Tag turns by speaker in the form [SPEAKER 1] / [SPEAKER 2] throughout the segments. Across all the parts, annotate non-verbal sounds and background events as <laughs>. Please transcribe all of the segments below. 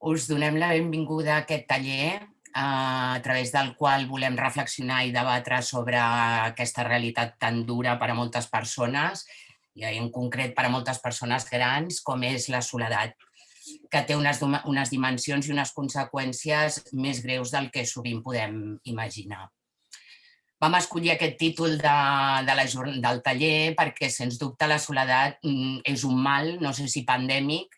[SPEAKER 1] Us donem la benvinguda a aquest taller a través del qual volem reflexionar i debatre sobre aquesta realitat tan dura per a moltes persones i en concret per a moltes persones grans com és la soledat que té unes, unes dimensions i unes conseqüències més greus del que sovint podem imaginar. Vam escollir aquest títol de, de la, del taller perquè, sens dubte, la soledat mm, és un mal, no sé si pandèmic,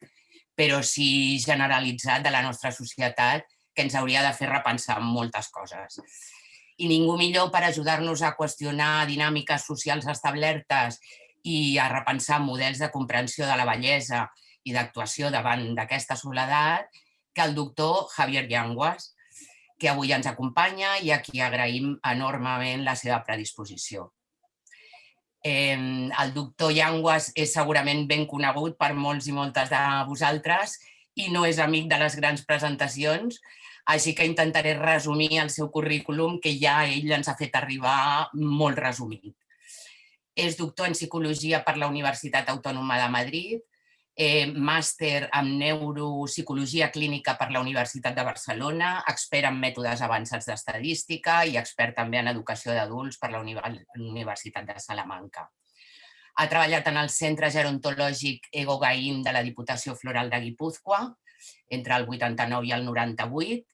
[SPEAKER 1] però sí generalitzat de la nostra societat que ens hauria de fer repensar moltes coses. I ningú millor per ajudar-nos a qüestionar dinàmiques socials establertes i a repensar models de comprensió de la bellesa i d'actuació davant d'aquesta soledat que el doctor Javier Llanguas, que avui ens acompanya i a qui agraïm enormement la seva predisposició. Eh, el doctor Llanguas és segurament ben conegut per molts i moltes de vosaltres i no és amic de les grans presentacions, així que intentaré resumir el seu currículum que ja ell ens ha fet arribar molt resumit. És doctor en Psicologia per la Universitat Autònoma de Madrid, eh, màster en Neuropsicologia Clínica per la Universitat de Barcelona, expert en mètodes avançats d'estadística i expert també en educació d'adults per la Universitat de Salamanca. Ha treballat en el Centre Gerontològic Ego Gaín de la Diputació Floral de Guipúzcoa entre el 89 i el 98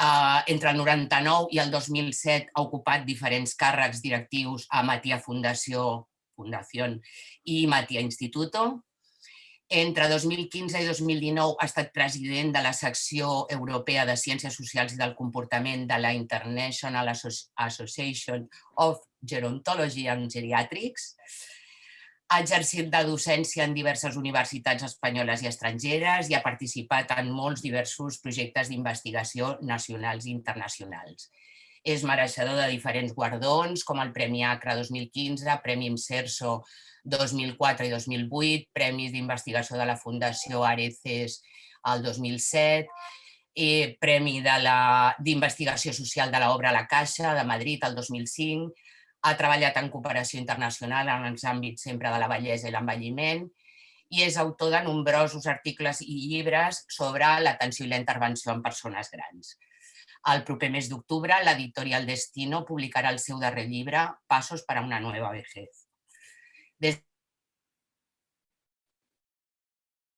[SPEAKER 1] Uh, entre el 99 i el 2007 ha ocupat diferents càrrecs directius a Matia Fundació, Fundació i Matia Instituto. Entre 2015 i 2019 ha estat president de la secció europea de Ciències Socials i del Comportament de la International Association of Gerontology and Geriatrics. Ha exercit de docència en diverses universitats espanyoles i estrangeres i ha participat en molts diversos projectes d'investigació nacionals i internacionals. És mereixedor de diferents guardons, com el Premi ACRA 2015, Premi IMSERSO 2004 i 2008, Premis d'investigació de la Fundació Areces el 2007, eh, Premi d'investigació social de l'obra La Caixa de Madrid el 2005, ha treballat en cooperació internacional en els àmbits sempre de la bellesa i l'envelliment i és autor de nombrosos articles i llibres sobre l'atenció i la intervenció en persones grans. El proper mes d'octubre, l'editorial Destino publicarà el seu darrer llibre, Passos per a una nova vejez. Des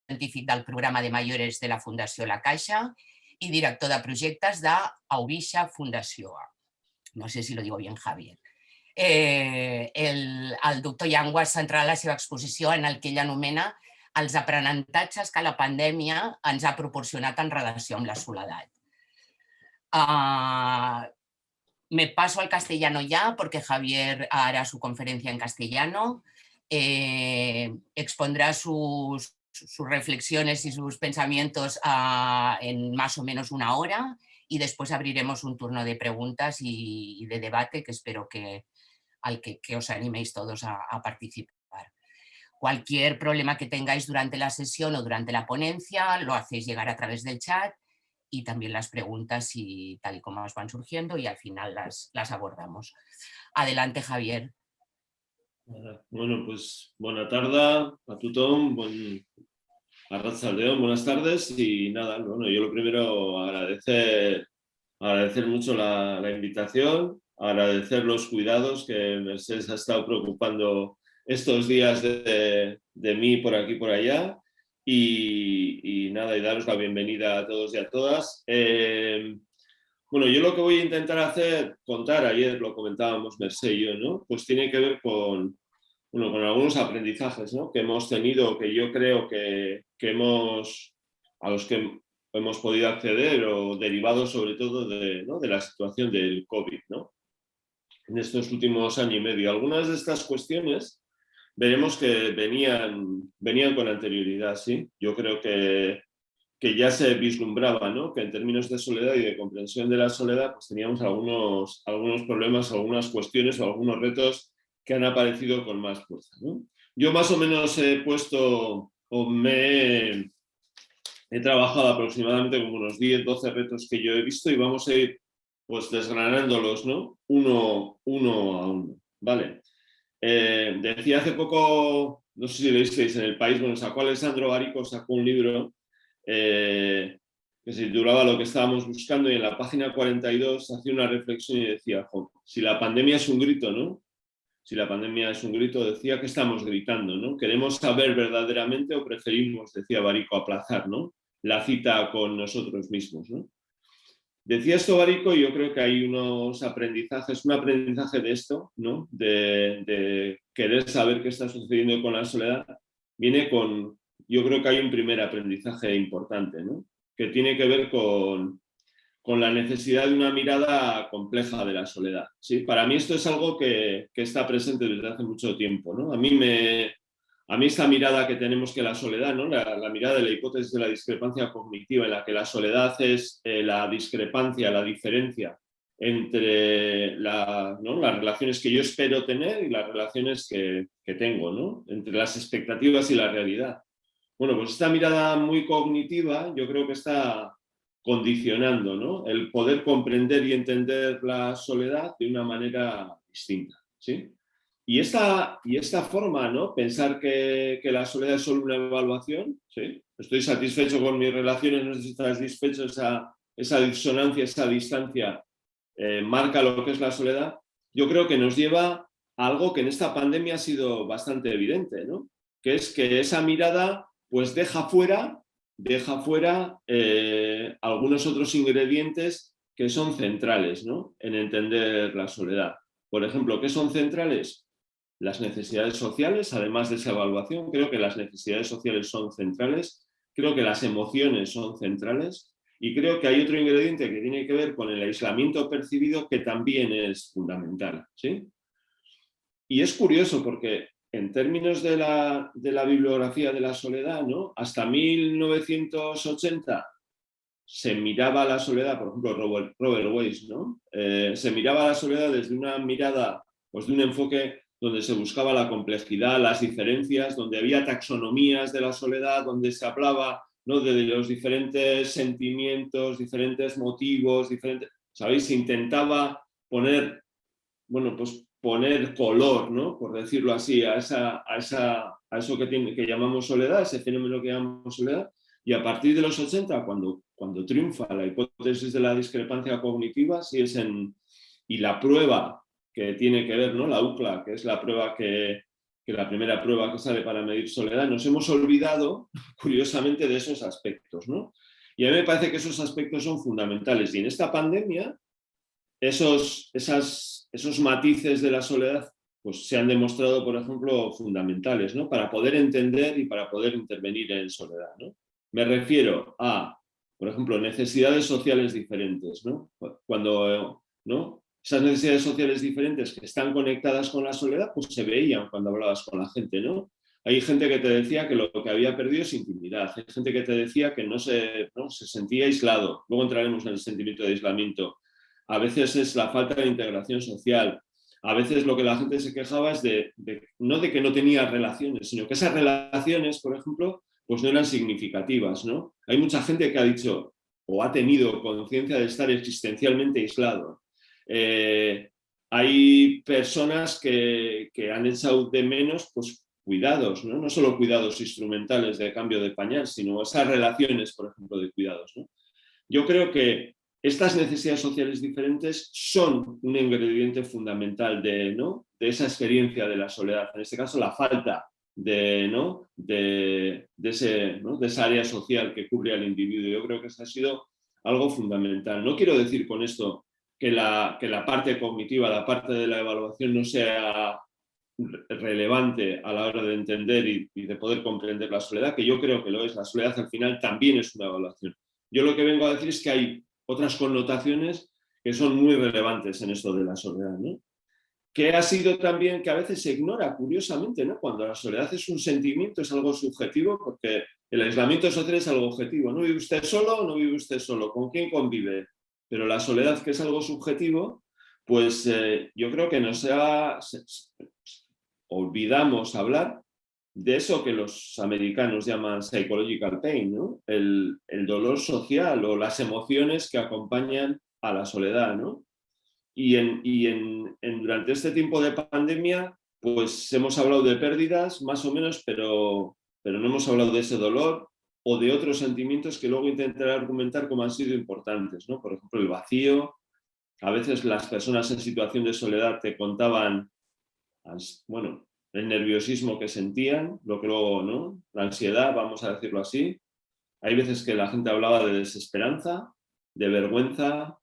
[SPEAKER 1] científic del programa de Mayores de la Fundació La Caixa i director de projectes d'Aubixa Fundació. No sé si lo digo bien, Javier eh, el, el doctor Yanguas centrarà la seva exposició en el que ell anomena els aprenentatges que la pandèmia ens ha proporcionat en relació amb la soledat. Uh, me paso al castellano ya porque Javier hará su conferencia en castellano, eh, expondrá sus, reflexiones y sus pensamientos uh, en más o menos una hora y después abriremos un turno de preguntas y, de debate que espero que, al que, que os animéis todos a, participar. Cualquier problema que tengáis durante la sesión o durante la ponencia lo hacéis llegar a través del chat y también las preguntas y tal y como os van surgiendo y al final las, las abordamos. Adelante, Javier.
[SPEAKER 2] Bueno, pues buena tarde a tothom, buen, a León, buenas tardes y nada, bueno, yo lo primero agradecer, agradecer mucho la, invitación, agradecer los cuidados que Mercedes ha estado preocupando estos días de, de mí por aquí por allá y, nada, y daros la bienvenida a todos y a todas. Eh, bueno, yo lo que voy a intentar hacer, contar, ayer lo comentábamos Mercedes y yo, ¿no? Pues tiene que ver con, bueno, con algunos aprendizajes ¿no? que hemos tenido, que yo creo que, que hemos, a los que hemos podido acceder o derivados sobre todo de, ¿no? de la situación del COVID. ¿no? en estos últimos años y medio. Algunas de estas cuestiones veremos que venían, venían con anterioridad, ¿sí? Yo creo que, que ya se vislumbraba, ¿no? Que en términos de soledad y de comprensión de la soledad, pues teníamos algunos, algunos problemas, algunas cuestiones o algunos retos que han aparecido con más fuerza, ¿no? Yo más o menos he puesto o me he, he trabajado aproximadamente como unos 10, 12 retos que yo he visto y vamos a ir pues desgranándolos, ¿no? Uno, uno a uno, ¿vale? Eh, decía hace poco, no sé si lo visteis en el país, bueno, sacó Alessandro Barico, sacó un libro eh, que se titulaba Lo que estábamos buscando y en la página 42 hacía una reflexión y decía, si la pandemia es un grito, ¿no? Si la pandemia es un grito, decía que estamos gritando, ¿no? ¿Queremos saber verdaderamente o preferimos, decía Barico, aplazar, ¿no? La cita con nosotros mismos, ¿no? Decía esto Barico y yo creo que hay unos aprendizajes, un aprendizaje de esto, ¿no? de, de, querer saber qué está sucediendo con la soledad, viene con, yo creo que hay un primer aprendizaje importante, ¿no? que tiene que ver con, con, la necesidad de una mirada compleja de la soledad. ¿sí? Para mí esto es algo que, que está presente desde hace mucho tiempo. ¿no? A, mí me, a mí esta mirada que tenemos que la soledad, ¿no? la, la, mirada de la hipótesis de la discrepancia cognitiva, en la que la soledad es eh, la discrepancia, la diferencia entre ¿no? las relaciones que yo espero tener y las relaciones que, que tengo, ¿no? entre las expectativas y la realidad. Bueno, pues esta mirada muy cognitiva yo creo que está condicionando ¿no? el poder comprender y entender la soledad de una manera distinta. ¿sí? Y, esta, y esta forma, ¿no? pensar que, la soledad es solo una evaluación, ¿sí? estoy satisfecho con mis relaciones, no estoy satisfecho, esa, esa disonancia, esa distancia eh, marca lo que es la soledad, yo creo que nos lleva a algo que en esta pandemia ha sido bastante evidente, ¿no? que es que esa mirada pues deja fuera, deja fuera eh, algunos otros ingredientes que son centrales ¿no? en entender la soledad. Por ejemplo, ¿qué son centrales? Las necesidades sociales, además de esa evaluación, creo que las necesidades sociales son centrales, creo que las emociones son centrales y creo que hay otro ingrediente que tiene que ver con el aislamiento percibido que también es fundamental. ¿sí? Y es curioso porque en términos de la, de la, bibliografía de la soledad, ¿no? hasta 1980 se miraba la soledad, por ejemplo Robert, Robert Weiss, ¿no? Eh, se miraba la soledad desde una mirada, pues de un enfoque donde se buscaba la complejidad, las diferencias, donde había taxonomías de la soledad, donde se hablaba ¿no? de los diferentes sentimientos, diferentes motivos, diferentes, ¿sabéis? Se intentaba poner, bueno, pues poner color, ¿no? por decirlo así, a, esa, a, esa, a eso que, tiene, que llamamos soledad, ese fenómeno que llamamos soledad, y a partir de los 80, cuando, cuando triunfa la hipótesis de la discrepancia cognitiva, si es en, y la prueba que tiene que ver, ¿no? la UCLA, que es la prueba que, que la primera prueba que sale para medir soledad, nos hemos olvidado, curiosamente, de esos aspectos. ¿no? Y a mí me parece que esos aspectos son fundamentales. Y en esta pandemia, esos, esas, esos matices de la soledad pues, se han demostrado, por ejemplo, fundamentales ¿no? para poder entender y para poder intervenir en soledad. ¿no? Me refiero a, por ejemplo, necesidades sociales diferentes. ¿no? Cuando ¿no? Esas necesidades sociales diferentes que están conectadas con la soledad, pues se veían cuando hablabas con la gente. ¿no? Hay gente que te decía que lo que había perdido es intimidad, hay gente que te decía que no se, ¿no? se sentía aislado. Luego entraremos en el sentimiento de aislamiento a veces es la falta de integración social, a veces lo que la gente se quejaba es de, no de que no tenía relaciones, sino que esas relaciones, por ejemplo, pues no eran significativas. ¿no? Hay mucha gente que ha dicho o ha tenido conciencia de estar existencialmente aislado. Eh, hay personas que, han echado de menos pues, cuidados, ¿no? no solo cuidados instrumentales de cambio de pañal, sino esas relaciones, por ejemplo, de cuidados. Yo creo que estas necesidades sociales diferentes son un ingrediente fundamental de, ¿no? de esa experiencia de la soledad. En este caso, la falta de, ¿no? de, ese, ¿no? de esa área social que cubre al individuo. Yo creo que eso ha sido algo fundamental. No quiero decir con esto que la, que la parte cognitiva, la parte de la evaluación no sea relevante a la hora de entender y, de poder comprender la soledad, que yo creo que lo es. La soledad al final también es una evaluación. Yo lo que vengo a decir es que hay otras connotaciones que son muy relevantes en esto de la soledad. ¿no? Que ha sido también que a veces se ignora, curiosamente, ¿no? cuando la soledad es un sentimiento, es algo subjetivo, porque el aislamiento social es algo objetivo. ¿No vive usted solo o no vive usted solo? ¿Con quién convive? Pero la soledad, que es algo subjetivo, pues eh, yo creo que nos olvidamos hablar de eso que los americanos llaman psychological pain, ¿no? el, dolor social o las emociones que acompañan a la soledad. ¿no? Y, en, y en, durante este tiempo de pandemia, pues hemos hablado de pérdidas, más o menos, pero, pero no hemos hablado de ese dolor, o de otros sentimientos que luego intentaré argumentar como han sido importantes, ¿no? Por ejemplo, el vacío. A veces las personas en situación de soledad te contaban, bueno, el nerviosismo que sentían, lo que luego, ¿no? La ansiedad, vamos a decirlo así. Hay veces que la gente hablaba de desesperanza, de vergüenza,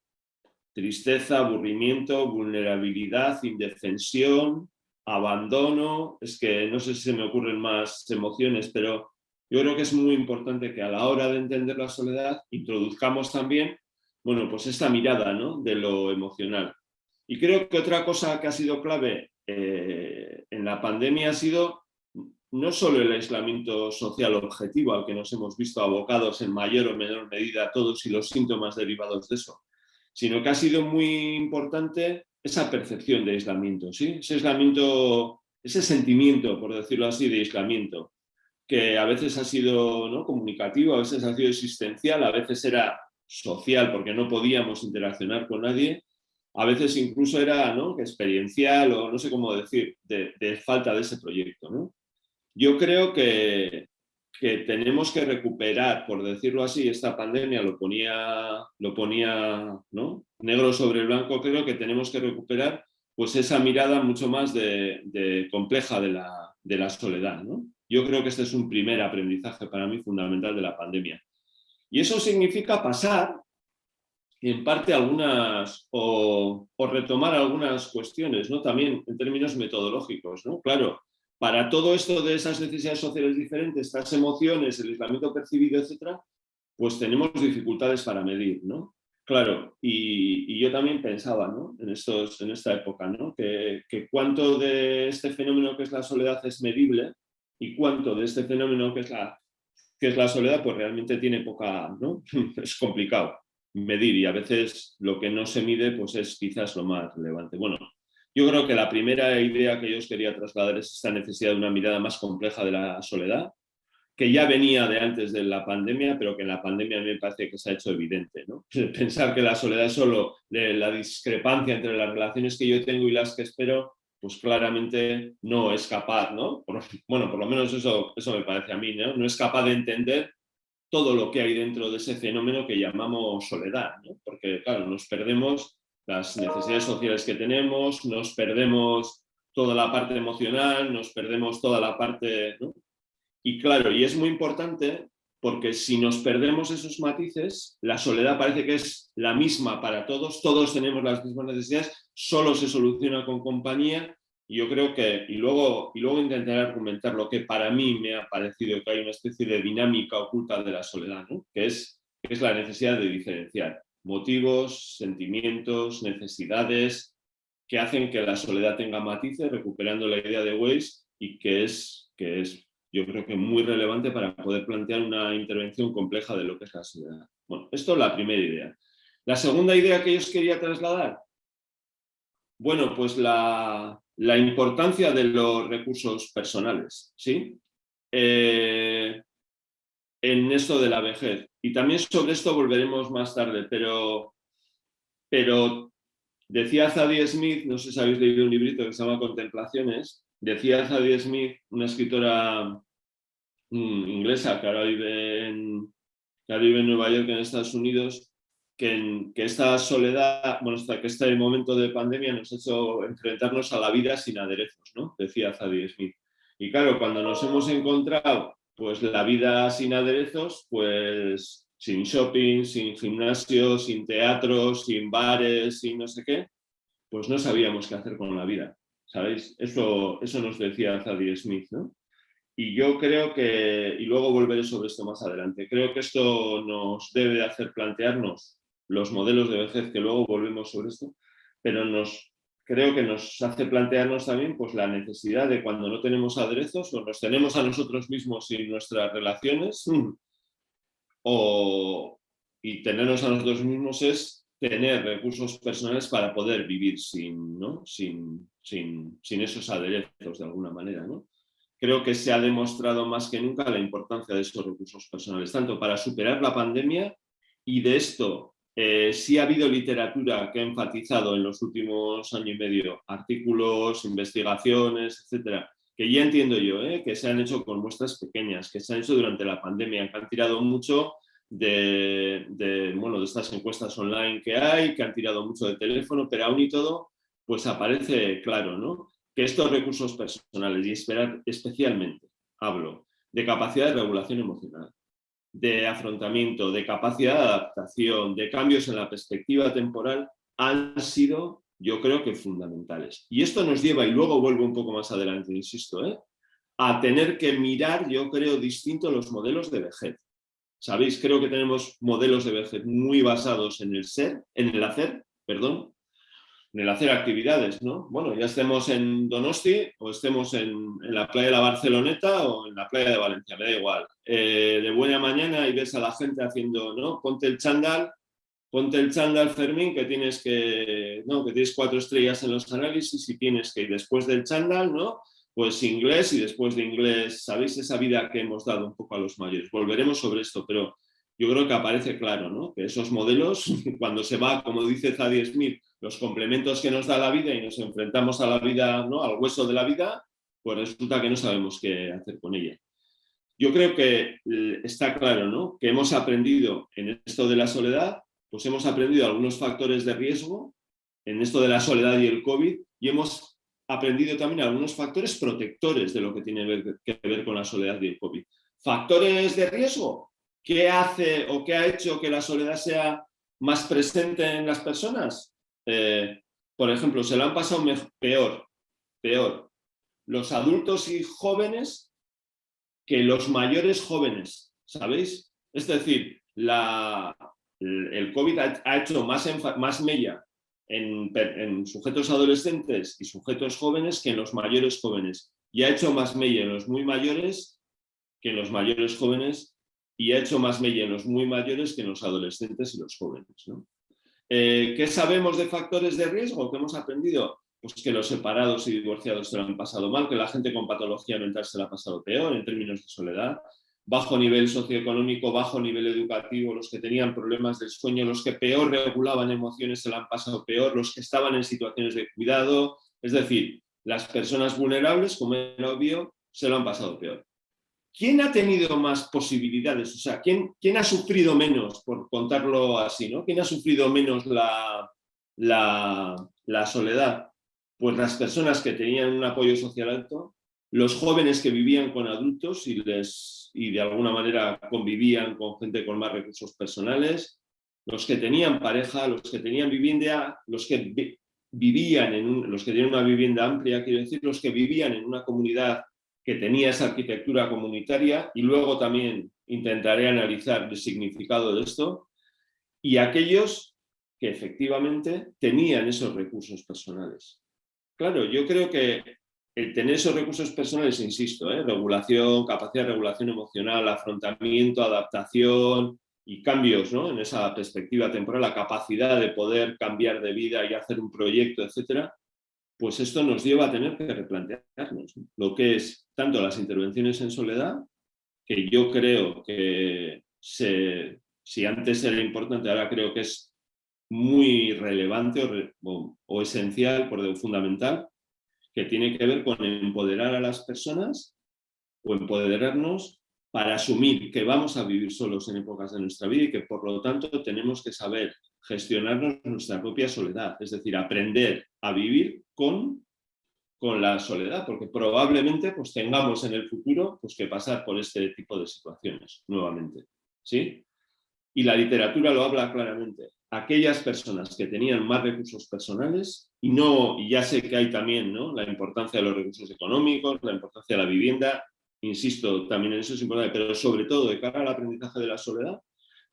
[SPEAKER 2] tristeza, aburrimiento, vulnerabilidad, indefensión, abandono. Es que no sé si se me ocurren más emociones, pero yo creo que es muy importante que a la hora de entender la soledad introduzcamos también, bueno, pues esta mirada ¿no? de lo emocional. Y creo que otra cosa que ha sido clave eh, en la pandemia ha sido no solo el aislamiento social objetivo al que nos hemos visto abocados en mayor o menor medida todos y los síntomas derivados de eso, sino que ha sido muy importante esa percepción de aislamiento, ¿sí? ese aislamiento, ese sentimiento, por decirlo así, de aislamiento que a veces ha sido ¿no? comunicativo, a veces ha sido existencial, a veces era social porque no podíamos interaccionar con nadie, a veces incluso era ¿no? experiencial o no sé cómo decir, de, falta de ese proyecto. Yo creo que, que, tenemos que recuperar, por decirlo así, esta pandemia lo ponía, lo ponía ¿no? negro sobre blanco, creo que tenemos que recuperar pues esa mirada mucho más de compleja de la, de la soledad. ¿no? Yo creo que este es un primer aprendizaje para mí fundamental de la pandemia. Y eso significa pasar, en parte, algunas, o, retomar algunas cuestiones, ¿no? también en términos metodológicos. ¿no? Claro, para todo esto de esas necesidades sociales diferentes, estas emociones, el aislamiento percibido, etcétera, pues tenemos dificultades para medir, ¿no? Claro, y, yo también pensaba ¿no? en, estos, en esta época ¿no? que, que cuánto de este fenómeno que es la soledad es medible y cuánto de este fenómeno que es la, que es la soledad, pues realmente tiene poca, ¿no? <laughs> es complicado medir y a veces lo que no se mide pues es quizás lo más relevante. Bueno, yo creo que la primera idea que yo os quería trasladar es esta necesidad de una mirada más compleja de la soledad, que ya venía de antes de la pandemia, pero que en la pandemia me parece que se ha hecho evidente. ¿no? <laughs> Pensar que la soledad es solo la discrepancia entre las relaciones que yo tengo y las que espero, pues claramente no es capaz, ¿no? bueno, por lo menos eso, eso me parece a mí, ¿no? No es capaz de entender todo lo que hay dentro de ese fenómeno que llamamos soledad, ¿no? Porque, claro, nos perdemos las necesidades sociales que tenemos, nos perdemos toda la parte emocional, nos perdemos toda la parte... ¿no? Y claro, y es muy importante porque si nos perdemos esos matices, la soledad parece que es la misma para todos, todos tenemos las mismas necesidades, solo se soluciona con compañía y yo creo que, y luego, y luego intentaré argumentar lo que para mí me ha parecido que hay una especie de dinámica oculta de la soledad, que, es, que es la necesidad de diferenciar motivos, sentimientos, necesidades que hacen que la soledad tenga matices, recuperando la idea de Weiss y que es, que es yo creo que muy relevante para poder plantear una intervención compleja de lo que es la soledad. Bueno, esto es la primera idea. La segunda idea que yo os quería trasladar, bueno, pues la, importancia de los recursos personales, ¿sí? Eh, en esto de la vejez. Y también sobre esto volveremos más tarde, pero, pero decía Zadie Smith, no sé si habéis leído un librito que se llama Contemplaciones, Decía Zadie Smith, una escritora mm, inglesa que ahora vive en, vive en Nueva York, en Estados Unidos, que, esta soledad, bueno, que este momento de pandemia nos ha hecho enfrentarnos a la vida sin aderezos, ¿no? Decía Zadie Smith. Y claro, cuando nos hemos encontrado pues la vida sin aderezos, pues sin shopping, sin gimnasio, sin teatro, sin bares, sin no sé qué, pues no sabíamos qué hacer con la vida. ¿sabéis? Eso, eso nos decía Zadie Smith, ¿no? Y yo creo que, y luego volveré sobre esto más adelante, creo que esto nos debe hacer plantearnos los modelos de vejez, que luego volvemos sobre esto, pero creo que nos hace plantearnos también pues, la necesidad de cuando no tenemos aderezos o nos tenemos a nosotros mismos y nuestras relaciones, <clears throat> o, y tenernos a nosotros mismos es tener recursos personales para poder vivir sin, ¿no? sin, sin, esos aderezos de alguna manera. ¿no? Creo que se ha demostrado más que nunca la importancia de esos recursos personales, tanto para superar la pandemia y de esto eh, sí ha habido literatura que ha enfatizado en los últimos años y medio, artículos, investigaciones, etcétera, que ya entiendo yo, ¿eh? que se han hecho con muestras pequeñas, que se han hecho durante la pandemia, que han tirado mucho de, bueno, de estas encuestas online que hay, que han tirado mucho de teléfono, pero aún y todo, pues aparece claro, ¿no? Que estos recursos personales, y especialmente, hablo, de capacidad de regulación emocional, de afrontamiento, de capacidad de adaptación, de cambios en la perspectiva temporal, han sido, yo creo que fundamentales. Y esto nos lleva, y luego vuelvo un poco más adelante, insisto, ¿eh? a tener que mirar, yo creo, distinto los modelos de vejez. Sabéis, creo que tenemos modelos de vejez muy basados en el ser, en el hacer, perdón, en el hacer actividades, ¿no? Bueno, ya estemos en Donosti o estemos en, la playa de la Barceloneta o en la playa de Valencia, me da igual. Eh, de buena mañana y ves a la gente haciendo, ¿no? Ponte el chándal, ponte el chándal, Fermín, que tienes que, ¿no? Que tienes cuatro estrellas en los análisis y tienes que ir después del chándal, ¿no? pues inglés y después de inglés, ¿sabéis esa vida que hemos dado un poco a los mayores? Volveremos sobre esto, pero yo creo que aparece claro, ¿no? Que esos modelos, <laughs> cuando se va, como dice Zadie Smith, los complementos que nos da la vida y nos enfrentamos a la vida, ¿no? Al hueso de la vida, pues resulta que no sabemos qué hacer con ella. Yo creo que eh, está claro, ¿no? Que hemos aprendido en esto de la soledad, pues hemos aprendido algunos factores de riesgo en esto de la soledad y el COVID y hemos aprendido también algunos factores protectores de lo que tiene que ver con la soledad y el COVID. Factores de riesgo, ¿qué hace o qué ha hecho que la soledad sea más presente en las personas? Eh, por ejemplo, se lo han pasado peor, peor, los adultos y jóvenes que los mayores jóvenes, ¿sabéis? Es decir, el COVID ha, hecho más mella en, sujetos adolescentes y sujetos jóvenes que en los mayores jóvenes. Y ha hecho más mella en los muy mayores que en los mayores jóvenes y ha hecho más mella en los muy mayores que en los adolescentes y los jóvenes. Eh, ¿Qué sabemos de factores de riesgo? ¿Qué hemos aprendido? Pues que los separados y divorciados se lo han pasado mal, que la gente con patología mental se lo ha pasado peor en términos de soledad, bajo nivel socioeconómico, bajo nivel educativo, los que tenían problemas del sueño, los que peor regulaban emociones se la han pasado peor, los que estaban en situaciones de cuidado, es decir, las personas vulnerables, como era obvio, se lo han pasado peor. ¿Quién ha tenido más posibilidades? O sea, ¿quién, ha sufrido menos, por contarlo así, ¿no? ¿Quién ha sufrido menos la soledad? Pues las personas que tenían un apoyo social alto, los jóvenes que vivían con adultos y, les, y de alguna manera convivían con gente con más recursos personales, los que tenían pareja, los que tenían vivienda, los que vivían en los que tenían una vivienda amplia, quiero decir, los que vivían en una comunidad que tenía esa arquitectura comunitaria y luego también intentaré analizar el significado de esto, y aquellos que efectivamente tenían esos recursos personales. Claro, yo creo que tener esos recursos personales, insisto, ¿eh? regulación, capacidad de regulación emocional, afrontamiento, adaptación y cambios en esa perspectiva temporal, la capacidad de poder cambiar de vida y hacer un proyecto, etcétera, pues esto nos lleva a tener que replantearnos lo que es tanto las intervenciones en soledad, que yo creo que si antes era importante, ahora creo que es muy relevante o, esencial, por fundamental, que tiene que ver con empoderar a las personas o empoderarnos para asumir que vamos a vivir solos en épocas de nuestra vida y que por lo tanto tenemos que saber gestionarnos nuestra propia soledad, es decir, aprender a vivir con, con la soledad, porque probablemente pues, tengamos en el futuro pues, que pasar por este tipo de situaciones nuevamente. ¿sí? Y la literatura lo habla claramente aquellas personas que tenían más recursos personales y no y ya sé que hay también ¿no? la importancia de los recursos económicos, la importancia de la vivienda, insisto, también en eso es importante, pero sobre todo de cara al aprendizaje de la soledad,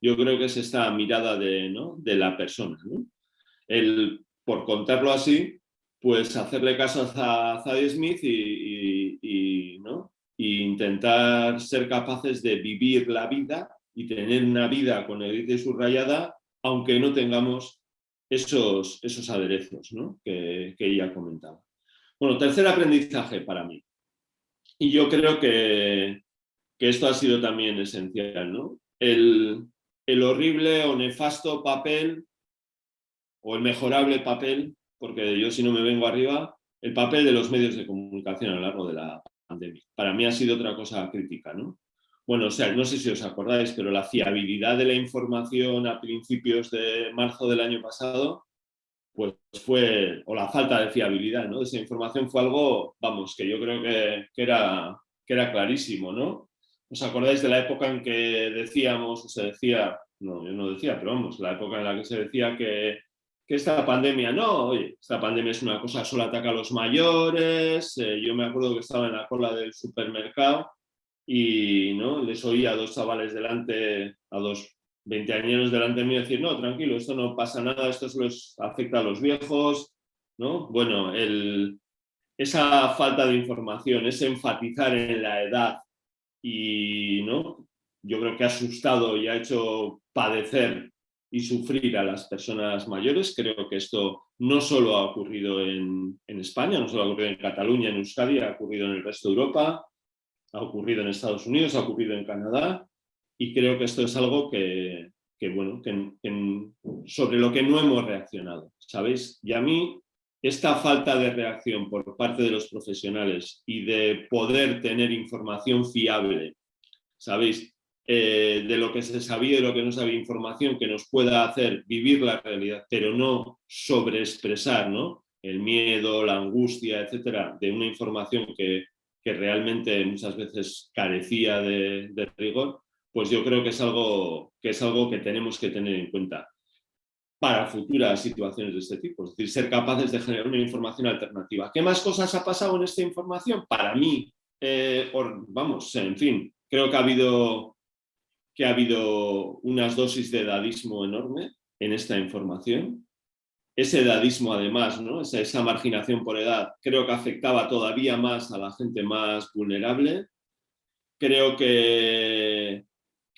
[SPEAKER 2] yo creo que es esta mirada de, ¿no? de la persona. ¿no? El, por contarlo así, pues hacerle caso a Zadie Smith y, ¿no? y intentar ser capaces de vivir la vida y tener una vida con y subrayada aunque no tengamos esos, esos aderezos que, ella comentaba. Bueno, tercer aprendizaje para mí. Y yo creo que, esto ha sido también esencial. ¿no? El, el horrible o nefasto papel o el mejorable papel, porque yo si no me vengo arriba, el papel de los medios de comunicación a lo largo de la pandemia. Para mí ha sido otra cosa crítica, ¿no? Bueno, o sea, no sé si os acordáis, pero la fiabilidad de la información a principios de marzo del año pasado, pues fue, o la falta de fiabilidad, ¿no? Esa información fue algo, vamos, que yo creo que, era, que era clarísimo, ¿no? ¿Os acordáis de la época en que decíamos, o se decía, no, yo no decía, pero vamos, la época en la que se decía que, esta pandemia, no, oye, esta pandemia es una cosa, solo ataca a los mayores, eh, yo me acuerdo que estaba en la cola del supermercado y ¿no? les oía a dos chavales delante, a dos veinteañeros delante de mí decir, no, tranquilo, esto no pasa nada, esto solo afecta a los viejos, ¿no? Bueno, el, esa falta de información, ese enfatizar en la edad y, ¿no? Yo creo que ha asustado y ha hecho padecer y sufrir a las personas mayores. Creo que esto no solo ha ocurrido en, en España, no solo ha ocurrido en Cataluña, en Euskadi, ha ocurrido en el resto de Europa, ha ocurrido en Estados Unidos, ha ocurrido en Canadá y creo que esto es algo que, bueno, sobre lo que no hemos reaccionado, ¿sabéis? Y a mí esta falta de reacción por parte de los profesionales y de poder tener información fiable, ¿sabéis? Eh, de lo que se sabía y lo que no sabía, información que nos pueda hacer vivir la realidad, pero no sobreexpresar ¿no? el miedo, la angustia, etcétera, de una información que, que realmente muchas veces carecía de, de rigor, pues yo creo que es, algo, que es algo que tenemos que tener en cuenta para futuras situaciones de este tipo, es decir, ser capaces de generar una información alternativa. ¿Qué más cosas ha pasado en esta información? Para mí, eh, vamos, en fin, creo que ha habido que ha habido unas dosis de edadismo enorme en esta información. Ese edadismo además, ¿no? esa, esa marginación por edad, creo que afectaba todavía más a la gente más vulnerable. Creo que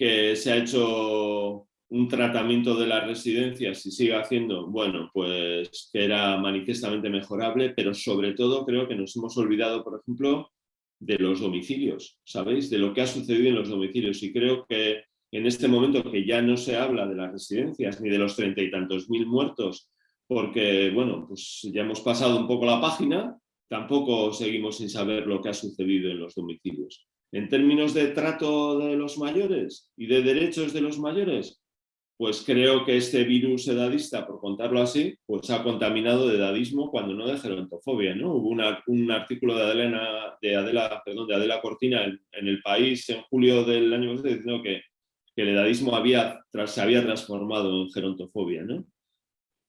[SPEAKER 2] que se ha hecho un tratamiento de las residencias y sigue haciendo, bueno, pues que era manifiestamente mejorable, pero sobre todo creo que nos hemos olvidado, por ejemplo, de los domicilios, ¿sabéis? De lo que ha sucedido en los domicilios y creo que en este momento que ya no se habla de las residencias ni de los treinta y tantos mil muertos, porque, bueno, pues ya hemos pasado un poco la página, tampoco seguimos sin saber lo que ha sucedido en los domicilios. En términos de trato de los mayores y de derechos de los mayores, pues creo que este virus edadista, por contarlo así, pues ha contaminado de edadismo cuando no de gerontofobia. ¿no? Hubo un artículo de Adela, de Adela, perdón, de Adela Cortina en, El País en julio del año pasado diciendo que, el edadismo había, se había transformado en gerontofobia. ¿no?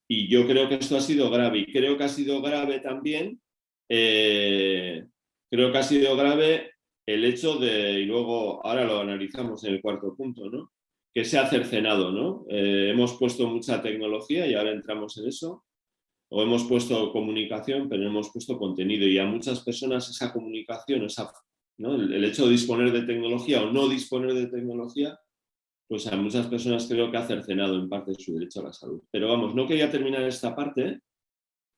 [SPEAKER 2] Y yo creo que esto ha sido grave y creo que ha sido grave también, eh, creo que ha sido grave el hecho de, y luego ahora lo analizamos en el cuarto punto, ¿no? Que se ha cercenado. ¿no? Eh, hemos puesto mucha tecnología y ahora entramos en eso, o hemos puesto comunicación, pero hemos puesto contenido y a muchas personas esa comunicación, esa, ¿no? el, hecho de disponer de tecnología o no disponer de tecnología, pues a muchas personas creo que ha cercenado en parte su derecho a la salud. Pero vamos, no quería terminar esta parte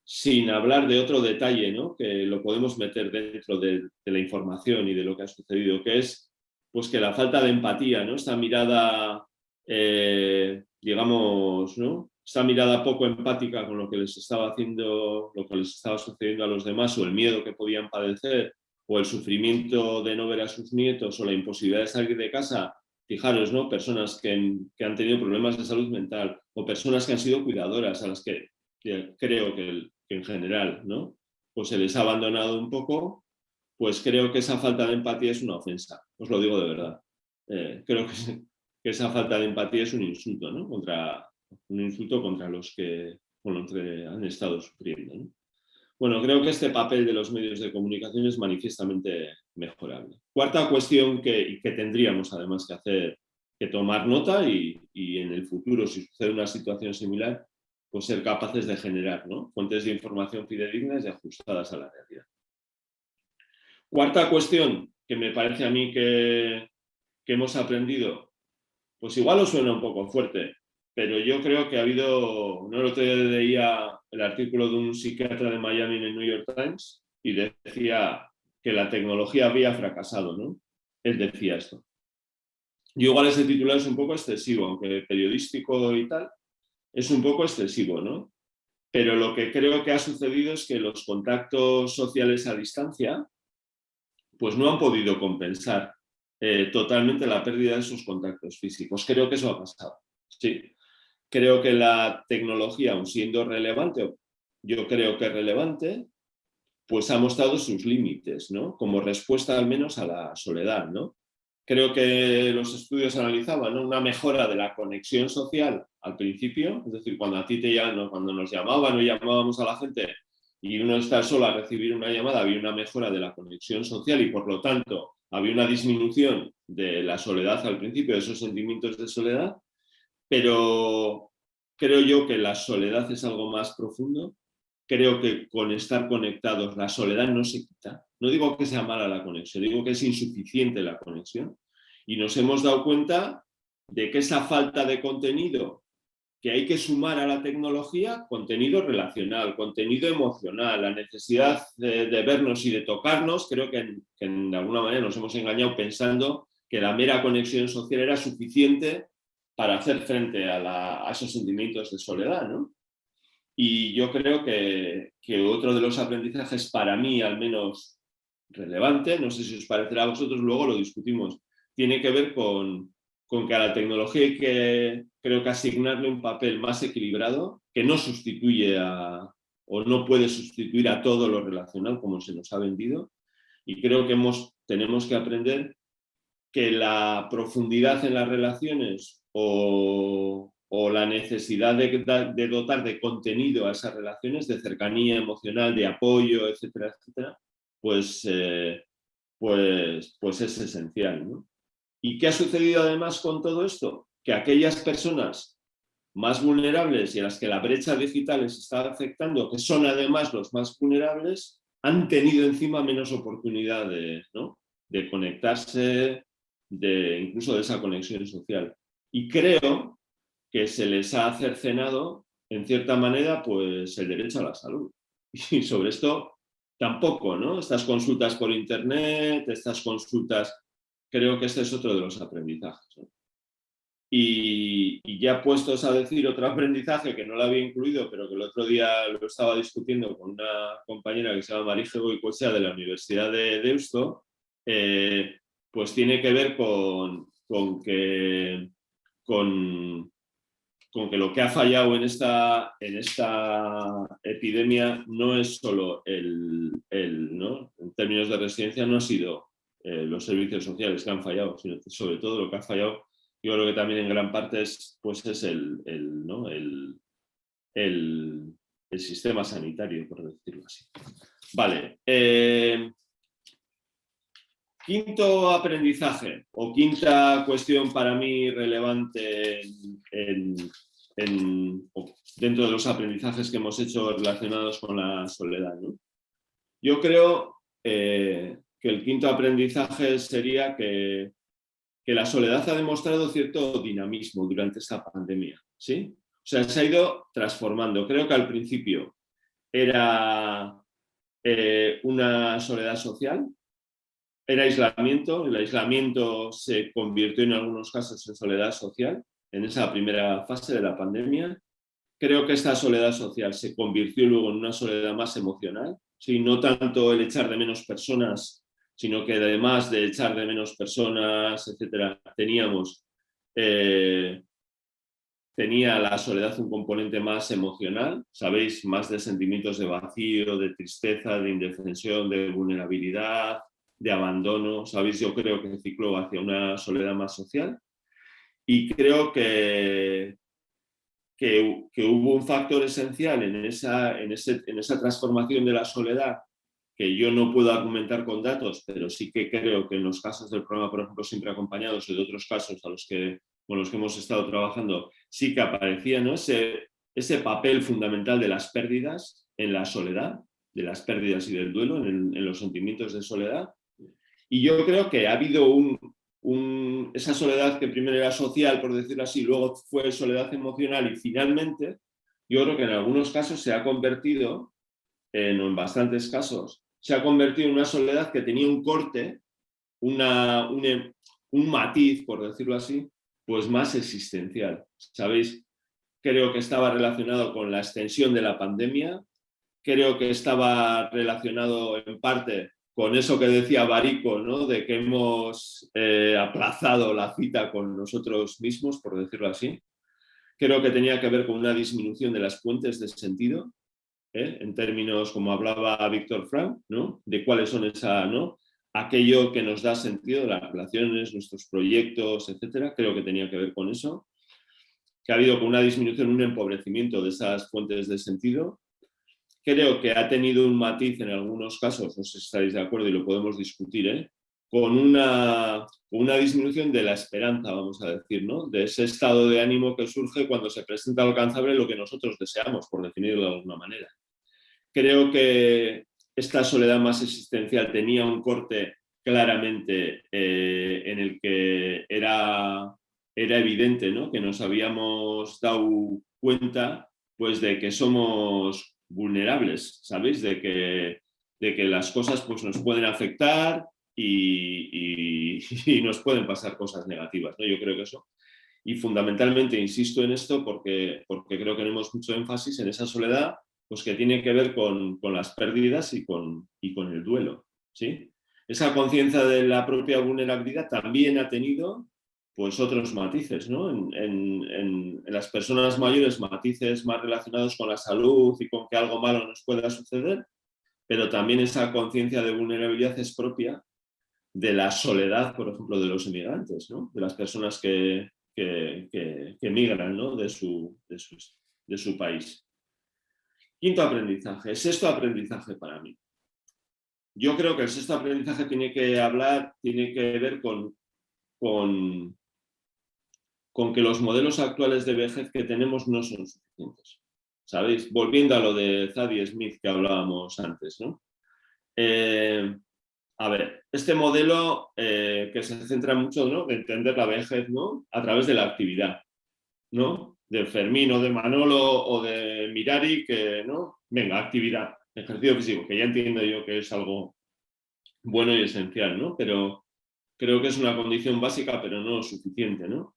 [SPEAKER 2] sin hablar de otro detalle, ¿no? que lo podemos meter dentro de, la información y de lo que ha sucedido, que es pues, que la falta de empatía, ¿no? esta mirada, eh, digamos, ¿no? esta mirada poco empática con lo que les estaba haciendo, lo que les estaba sucediendo a los demás, o el miedo que podían padecer, o el sufrimiento de no ver a sus nietos, o la imposibilidad de salir de casa, fijaros, ¿no? personas que, que han tenido problemas de salud mental, o personas que han sido cuidadoras, a las que creo que, en general ¿no? pues se les ha abandonado un poco, pues creo que esa falta de empatía es una ofensa, os lo digo de verdad. Eh, creo que, esa falta de empatía es un insulto, ¿no? contra, un insulto contra los que, han estado sufriendo. Bueno, creo que este papel de los medios de comunicación es manifiestamente mejorable. Cuarta cuestión que, que tendríamos además que hacer, que tomar nota y, y en el futuro, si sucede una situación similar, pues ser capaces de generar fuentes de información fidedignas y ajustadas a la realidad. Cuarta cuestión que me parece a mí que, hemos aprendido, pues igual os suena un poco fuerte, pero yo creo que ha habido, no lo otro día leía el artículo de un psiquiatra de Miami en el New York Times y decía que la tecnología había fracasado, ¿no? Él decía esto. Y igual ese titular es un poco excesivo, aunque periodístico y tal, es un poco excesivo, ¿no? pero lo que creo que ha sucedido es que los contactos sociales a distancia pues no han podido compensar eh, totalmente la pérdida de esos contactos físicos. Creo que eso ha pasado. Sí. Creo que la tecnología, aun siendo relevante, yo creo que es relevante, pues ha mostrado sus límites, ¿no? Como respuesta al menos a la soledad, ¿no? Creo que los estudios analizaban una mejora de la conexión social al principio, es decir, cuando a ti te llaman, cuando nos llamaban o llamábamos a la gente y uno está solo a recibir una llamada, había una mejora de la conexión social y por lo tanto había una disminución de la soledad al principio, de esos sentimientos de soledad, pero creo yo que la soledad es algo más profundo creo que con estar conectados la soledad no se quita. No digo que sea mala la conexión, digo que es insuficiente la conexión. Y nos hemos dado cuenta de que esa falta de contenido que hay que sumar a la tecnología, contenido relacional, contenido emocional, la necesidad de, vernos y de tocarnos, creo que, de alguna manera nos hemos engañado pensando que la mera conexión social era suficiente para hacer frente a, a esos sentimientos de soledad. ¿no? Y yo creo que, otro de los aprendizajes para mí al menos relevante, no sé si os parecerá a vosotros, luego lo discutimos, tiene que ver con, con que a la tecnología hay que, creo que asignarle un papel más equilibrado, que no sustituye a, o no puede sustituir a todo lo relacional como se nos ha vendido. Y creo que hemos, tenemos que aprender que la profundidad en las relaciones o, o la necesidad de, dotar de contenido a esas relaciones, de cercanía emocional, de apoyo, etcétera, pues, eh, pues, pues es esencial. ¿Y qué ha sucedido además con todo esto? Que aquellas personas más vulnerables y a las que la brecha digital les está afectando, que son además los más vulnerables, han tenido encima menos oportunidad de, de conectarse, de, incluso de esa conexión social. Y creo que se les ha cercenado, en cierta manera, pues el derecho a la salud. <laughs> Y sobre esto tampoco, ¿no? Estas consultas por internet, estas consultas, creo que este es otro de los aprendizajes. Y, ya puestos a decir otro <laughs> aprendizaje que no lo había incluido, pero que el otro día lo estaba discutiendo con una compañera que se llama Marije Goicoechea de la Universidad de Deusto, eh, pues tiene que ver con, con que con, que lo que ha fallado en esta, en esta epidemia no es solo el, ¿no? en términos de residencia, no ha sido eh, los servicios sociales que han fallado, sino sobre todo lo que ha fallado, yo creo que también en gran parte es, pues es el, ¿no? el, el, sistema sanitario, por decirlo así. Vale. Eh, quinto aprendizaje o quinta cuestión para mí relevante en, dentro de los aprendizajes que hemos hecho relacionados con la soledad. Yo creo eh, que el quinto aprendizaje sería que, que, la soledad ha demostrado cierto dinamismo durante esta pandemia. ¿sí? O sea, se ha ido transformando. Creo que al principio era eh, una soledad social, era aislamiento, el aislamiento se convirtió en algunos casos en soledad social, en esa primera fase de la pandemia. Creo que esta soledad social se convirtió luego en una soledad más emocional, ¿sí? no tanto el echar de menos personas, sino que además de echar de menos personas, etcétera, teníamos, eh, tenía la soledad un componente más emocional, sabéis, más de sentimientos de vacío, de tristeza, de indefensión, de vulnerabilidad, de abandono, sabéis, yo creo que cicló hacia una soledad más social. Y creo que, que, hubo un factor esencial en esa, en, en esa transformación de la soledad que yo no puedo argumentar con datos, pero sí que creo que en los casos del programa, por ejemplo, siempre acompañados y de otros casos a los que, con los que hemos estado trabajando, sí que aparecía ¿no? ese, ese papel fundamental de las pérdidas en la soledad, de las pérdidas y del duelo, en, en los sentimientos de soledad. Y yo creo que ha habido un, esa soledad que primero era social, por decirlo así, luego fue soledad emocional y finalmente yo creo que en algunos casos se ha convertido, en, en bastantes casos, se ha convertido en una soledad que tenía un corte, un, matiz, por decirlo así, pues más existencial. ¿Sabéis? creo que estaba relacionado con la extensión de la pandemia, creo que estaba relacionado en parte con eso que decía Barico, ¿no? de que hemos eh, aplazado la cita con nosotros mismos, por decirlo así. Creo que tenía que ver con una disminución de las fuentes de sentido, ¿eh? en términos como hablaba Víctor Frank, ¿no? de cuáles son esa, ¿no? aquello que nos da sentido, las relaciones, nuestros proyectos, etcétera, creo que tenía que ver con eso. Que ha habido una disminución, un empobrecimiento de esas fuentes de sentido. Creo que ha tenido un matiz en algunos casos, no sé si estáis de acuerdo y lo podemos discutir, ¿eh? con una, una disminución de la esperanza, vamos a decir, ¿no? de ese estado de ánimo que surge cuando se presenta alcanzable lo que nosotros deseamos, por definirlo de alguna manera. Creo que esta soledad más existencial tenía un corte claramente eh, en el que era, era evidente ¿no? que nos habíamos dado cuenta pues, de que somos vulnerables, ¿sabéis? De que, de que las cosas pues, nos pueden afectar y, <laughs> nos pueden pasar cosas negativas. ¿no? Yo creo que eso. Y fundamentalmente insisto en esto porque, porque creo que tenemos mucho énfasis en esa soledad pues que tiene que ver con, las pérdidas y con, y con el duelo. ¿sí? Esa conciencia de la propia vulnerabilidad también ha tenido pues otros matices, ¿no? En, las personas mayores matices más relacionados con la salud y con que algo malo nos pueda suceder, pero también esa conciencia de vulnerabilidad es propia de la soledad, por ejemplo, de los inmigrantes, ¿no? de las personas que, que, emigran ¿no? de, su, de, de su país. Quinto aprendizaje, sexto aprendizaje para mí. Yo creo que el sexto aprendizaje tiene que hablar, tiene que ver con, con, con que los modelos actuales de vejez que tenemos no son suficientes. ¿Sabéis? Volviendo a lo de Zadie Smith que hablábamos antes, ¿no? Eh, a ver, este modelo eh, que se centra mucho ¿no? en entender la vejez ¿no? a través de la actividad, ¿no? De Fermín o de Manolo o de Mirari, que no, venga, actividad, ejercicio físico, que ya entiendo yo que es algo bueno y esencial, ¿no? Pero creo que es una condición básica, pero no suficiente, ¿no?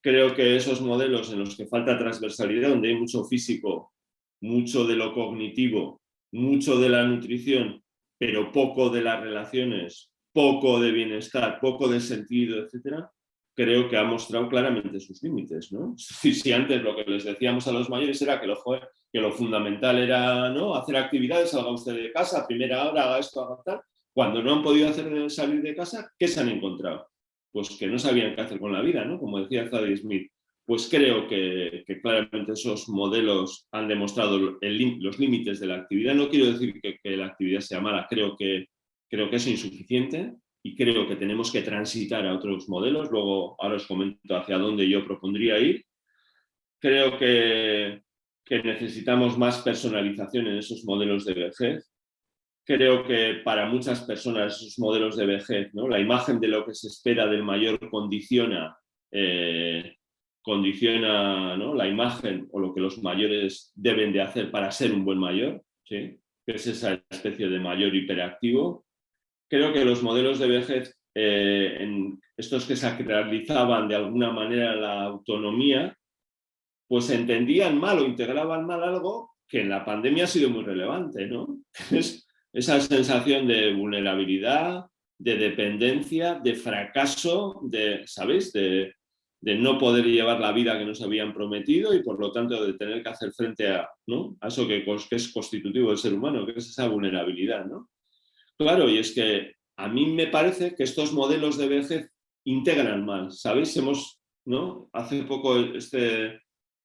[SPEAKER 2] Creo que esos modelos en los que falta transversalidad, donde hay mucho físico, mucho de lo cognitivo, mucho de la nutrición, pero poco de las relaciones, poco de bienestar, poco de sentido, etcétera, creo que ha mostrado claramente sus límites. ¿no? Si, antes lo que les decíamos a los mayores era que lo, que lo fundamental era ¿no? hacer actividades, salga usted de casa, primera hora haga esto, haga tal, cuando no han podido hacer salir de casa, ¿qué se han encontrado? Pues que no sabían qué hacer con la vida, ¿no? como decía Zadie Smith. Pues creo que, claramente esos modelos han demostrado los límites de la actividad. No quiero decir que, que la actividad sea mala, creo que, creo que es insuficiente, y creo que tenemos que transitar a otros modelos. Luego, ahora os comento hacia dónde yo propondría ir. Creo que, que necesitamos más personalización en esos modelos de vejez. Creo que para muchas personas esos modelos de vejez, ¿no? la imagen de lo que se espera del mayor condiciona, eh, condiciona ¿no? la imagen o lo que los mayores deben de hacer para ser un buen mayor, ¿sí? que es esa especie de mayor hiperactivo creo que los modelos de vejez, eh, estos que sacralizaban de alguna manera la autonomía, pues entendían mal o integraban mal algo que en la pandemia ha sido muy relevante, ¿no? <laughs> Es esa sensación de vulnerabilidad, de dependencia, de fracaso, de, ¿sabéis? De, no poder llevar la vida que nos habían prometido y por lo tanto de tener que hacer frente a, ¿no? a eso que, es constitutivo del ser humano, que es esa vulnerabilidad. ¿no? Claro, y es que a mí me parece que estos modelos de vejez integran mal, ¿sabéis? Hemos, ¿no? Hace poco este,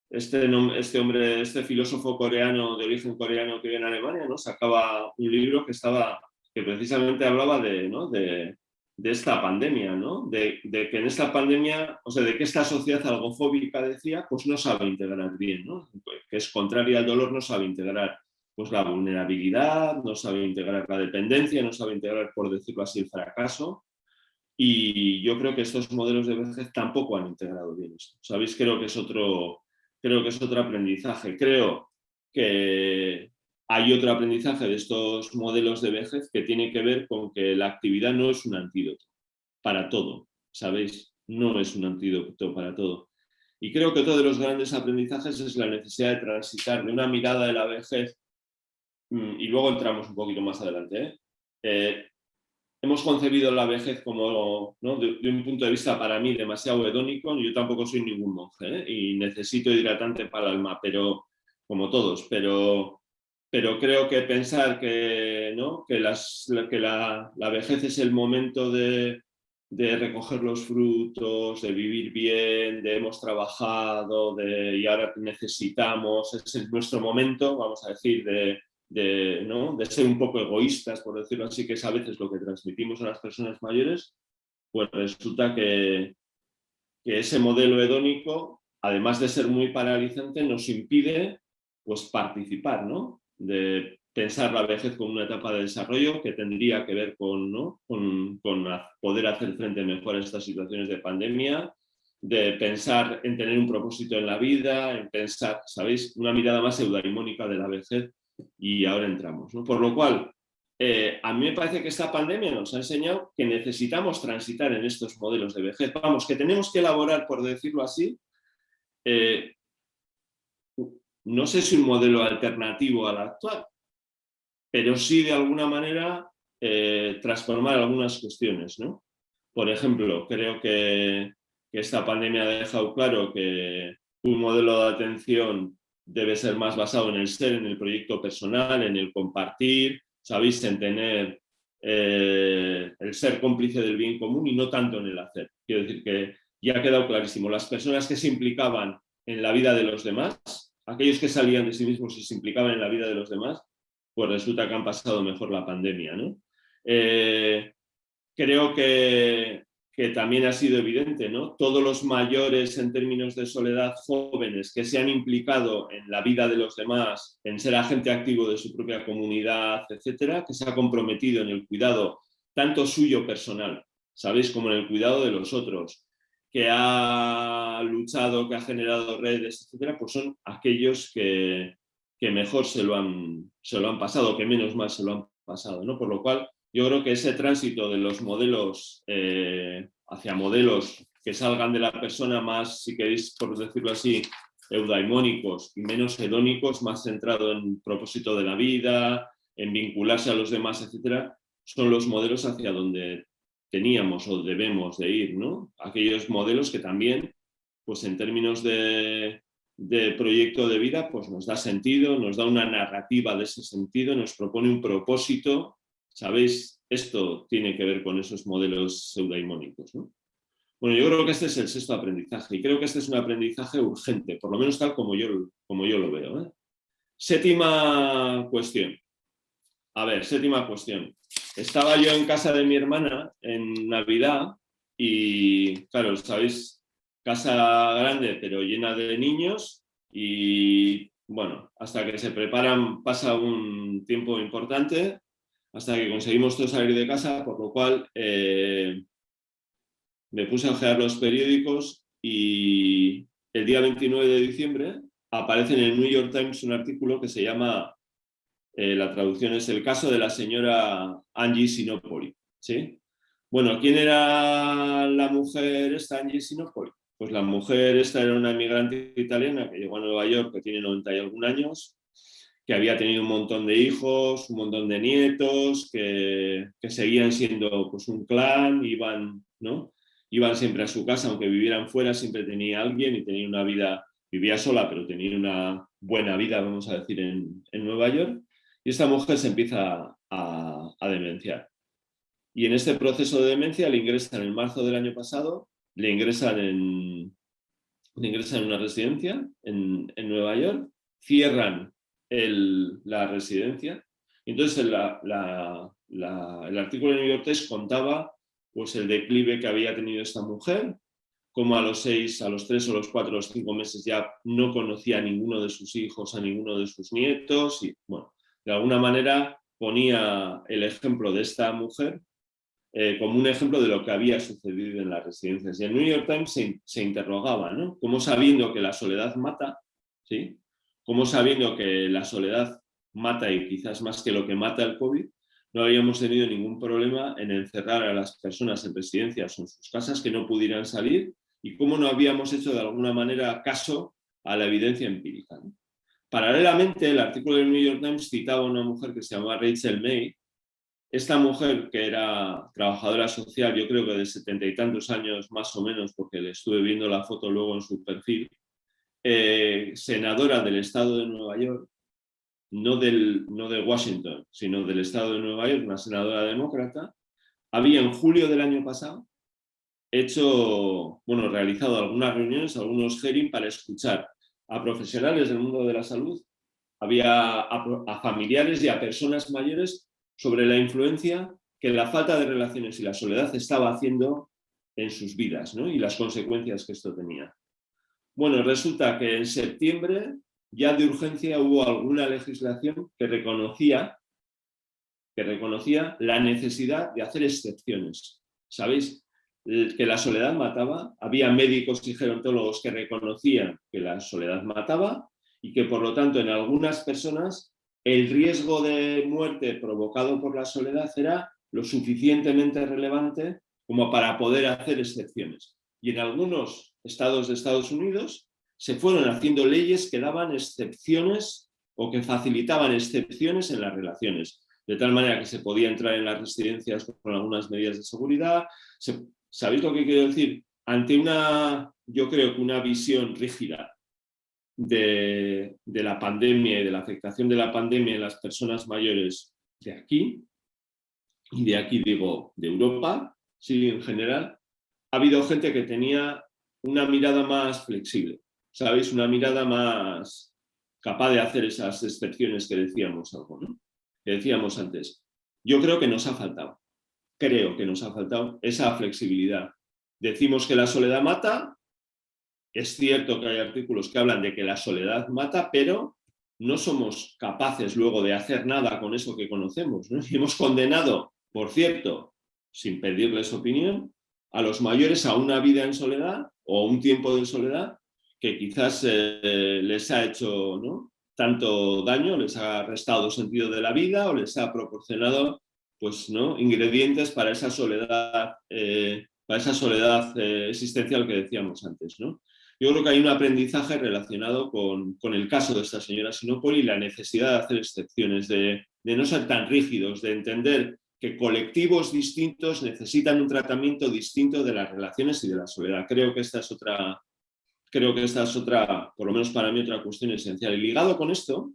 [SPEAKER 2] este, este hombre, este filósofo coreano de origen coreano que vive en Alemania, ¿no? Sacaba un libro que estaba, que precisamente hablaba de, ¿no? de, de esta pandemia, ¿no? De, que en esta pandemia, o sea, de que esta sociedad algofóbica decía, pues no sabe integrar bien, ¿no? Que es contraria al dolor, no sabe integrar pues la vulnerabilidad, no sabe integrar la dependencia, no sabe integrar, por decirlo así, el fracaso. Y yo creo que estos modelos de vejez tampoco han integrado bien esto. ¿Sabéis? Creo que es otro, creo que es otro aprendizaje. Creo que hay otro aprendizaje de estos modelos de vejez que tiene que ver con que la actividad no es un antídoto para todo, ¿sabéis? No es un antídoto para todo. Y creo que otro de los grandes aprendizajes es la necesidad de transitar de una mirada de la vejez, y luego entramos un poquito más adelante, ¿eh? Eh, hemos concebido la vejez como, de, un punto de vista para mí demasiado hedónico, yo tampoco soy ningún monje ¿eh? y necesito hidratante para el alma, pero como todos, pero, pero creo que pensar que, ¿no? que, las, que la, la, vejez es el momento de, de, recoger los frutos, de vivir bien, de hemos trabajado de, y ahora necesitamos, es nuestro momento, vamos a decir, de, de, ¿no? de ser un poco egoístas, por decirlo así, que es a veces lo que transmitimos a las personas mayores, pues resulta que, ese modelo hedónico, además de ser muy paralizante, nos impide pues, participar, ¿no? de pensar la vejez como una etapa de desarrollo que tendría que ver con, ¿no? con, con poder hacer frente mejor a estas situaciones de pandemia, de pensar en tener un propósito en la vida, en pensar, ¿sabéis? Una mirada más eudaimónica de la vejez y ahora entramos. Por lo cual, eh, a mí me parece que esta pandemia nos ha enseñado que necesitamos transitar en estos modelos de vejez. Vamos, que tenemos que elaborar, por decirlo así, eh, no sé si un modelo alternativo al actual, pero sí de alguna manera eh, transformar algunas cuestiones. ¿no? Por ejemplo, creo que esta pandemia ha dejado claro que un modelo de atención debe ser más basado en el ser, en el proyecto personal, en el compartir, sabéis, en tener eh, el ser cómplice del bien común y no tanto en el hacer. Quiero decir que ya ha quedado clarísimo, las personas que se implicaban en la vida de los demás, aquellos que salían de sí mismos y se implicaban en la vida de los demás, pues resulta que han pasado mejor la pandemia. ¿no? Eh, creo que que también ha sido evidente, ¿no? Todos los mayores en términos de soledad jóvenes que se han implicado en la vida de los demás, en ser agente activo de su propia comunidad, etcétera, que se ha comprometido en el cuidado tanto suyo personal, ¿sabéis? Como en el cuidado de los otros, que ha luchado, que ha generado redes, etcétera, pues son aquellos que, mejor se lo, han, se lo han pasado, que menos mal se lo han pasado, ¿no? Por lo cual, yo creo que ese tránsito de los modelos eh, hacia modelos que salgan de la persona más, si queréis por decirlo así, eudaimónicos y menos hedónicos, más centrado en propósito de la vida, en vincularse a los demás, etcétera, son los modelos hacia donde teníamos o debemos de ir, ¿no? Aquellos modelos que también, pues en términos de, de proyecto de vida, pues nos da sentido, nos da una narrativa de ese sentido, nos propone un propósito ¿Sabéis? Esto tiene que ver con esos modelos pseudaimónicos. ¿no? Bueno, yo creo que este es el sexto aprendizaje y creo que este es un aprendizaje urgente, por lo menos tal como yo, como yo lo veo. ¿eh? Séptima cuestión. A ver, séptima cuestión. Estaba yo en casa de mi hermana en Navidad y, claro, sabéis, casa grande pero llena de niños y, bueno, hasta que se preparan pasa un tiempo importante hasta que conseguimos todos salir de casa, por lo cual eh, me puse a ojear los periódicos y el día 29 de diciembre aparece en el New York Times un artículo que se llama, eh, la traducción es el caso de la señora Angie Sinopoli. ¿sí? Bueno, ¿quién era la mujer esta Angie Sinopoli? Pues la mujer esta era una inmigrante italiana que llegó a Nueva York, que tiene 90 y algún años, que había tenido un montón de hijos, un montón de nietos, que, seguían siendo pues, un clan, iban, ¿no? iban siempre a su casa, aunque vivieran fuera, siempre tenía alguien y tenía una vida, vivía sola, pero tenía una buena vida, vamos a decir, en, Nueva York. Y esta mujer se empieza a, demenciar. Y en este proceso de demencia le ingresan en marzo del año pasado, le ingresan en, le ingresan en una residencia en, en Nueva York, cierran la residencia. Entonces el, el artículo de New York Times contaba pues, el declive que había tenido esta mujer, como a los seis, a los tres o los cuatro o los cinco meses ya no conocía a ninguno de sus hijos, a ninguno de sus nietos y bueno, de alguna manera ponía el ejemplo de esta mujer eh, como un ejemplo de lo que había sucedido en las residencias. Y el New York Times se, se interrogaba, ¿no? Como sabiendo que la soledad mata, ¿sí? Como sabiendo que la soledad mata y quizás más que lo que mata el COVID, no habíamos tenido ningún problema en encerrar a las personas en residencias o en sus casas que no pudieran salir y cómo no habíamos hecho de alguna manera caso a la evidencia empírica. Paralelamente, el artículo del New York Times citaba a una mujer que se llamaba Rachel May. Esta mujer, que era trabajadora social, yo creo que de setenta y tantos años más o menos, porque le estuve viendo la foto luego en su perfil, eh, senadora del estado de Nueva York, no, del, no de Washington, sino del estado de Nueva York, una senadora demócrata, había en julio del año pasado hecho, bueno, realizado algunas reuniones, algunos hearings para escuchar a profesionales del mundo de la salud, había a, familiares y a personas mayores sobre la influencia que la falta de relaciones y la soledad estaba haciendo en sus vidas ¿no? y las consecuencias que esto tenía. Bueno, resulta que en septiembre ya de urgencia hubo alguna legislación que reconocía, que reconocía la necesidad de hacer excepciones. ¿Sabéis? que la soledad mataba, había médicos y gerontólogos que reconocían que la soledad mataba y que por lo tanto en algunas personas el riesgo de muerte provocado por la soledad era lo suficientemente relevante como para poder hacer excepciones. Y en algunos estados de Estados Unidos se fueron haciendo leyes que daban excepciones o que facilitaban excepciones en las relaciones, de tal manera que se podía entrar en las residencias con algunas medidas de seguridad, se ¿Sabéis lo que quiero decir? Ante una, yo creo que una visión rígida de, la pandemia y de la afectación de la pandemia en las personas mayores de aquí, y de aquí digo de Europa, sí, en general, ha habido gente que tenía una mirada más flexible, ¿sabéis? Una mirada más capaz de hacer esas excepciones que decíamos algo, ¿no? Que decíamos antes. Yo creo que nos ha faltado creo que nos ha faltado esa flexibilidad. Decimos que la soledad mata, es cierto que hay artículos que hablan de que la soledad mata, pero no somos capaces luego de hacer nada con eso que conocemos. Y <laughs> hemos condenado, por cierto, sin pedirles opinión, a los mayores a una vida en soledad o un tiempo de soledad que quizás eh, les ha hecho ¿no? tanto daño, les ha restado sentido de la vida o les ha proporcionado pues, ¿no? ingredientes para esa soledad, eh, para esa soledad eh, existencial que decíamos antes. ¿no? Yo creo que hay un aprendizaje relacionado con, el caso de esta señora Sinopoli y la necesidad de hacer excepciones, de, no ser tan rígidos, de entender que colectivos distintos necesitan un tratamiento distinto de las relaciones y de la soledad. Creo que esta es otra, creo que esta es otra, por lo menos para mí, otra cuestión esencial. Y ligado con esto,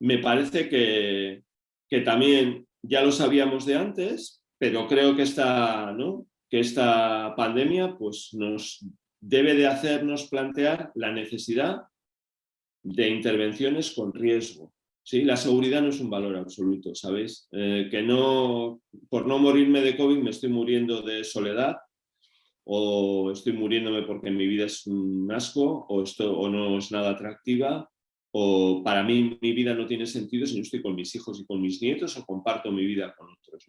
[SPEAKER 2] me parece que, que también ya lo sabíamos de antes, pero creo que esta, ¿no? que esta pandemia pues, nos debe de hacernos plantear la necesidad de intervenciones con riesgo. ¿Sí? La seguridad no es un valor absoluto, ¿sabéis? Eh, que no, por no morirme de COVID me estoy muriendo de soledad o estoy muriéndome porque mi vida es un asco o, esto, o no es nada atractiva o para mí mi vida no tiene sentido si no estoy con mis hijos y con mis nietos o comparto mi vida con otros.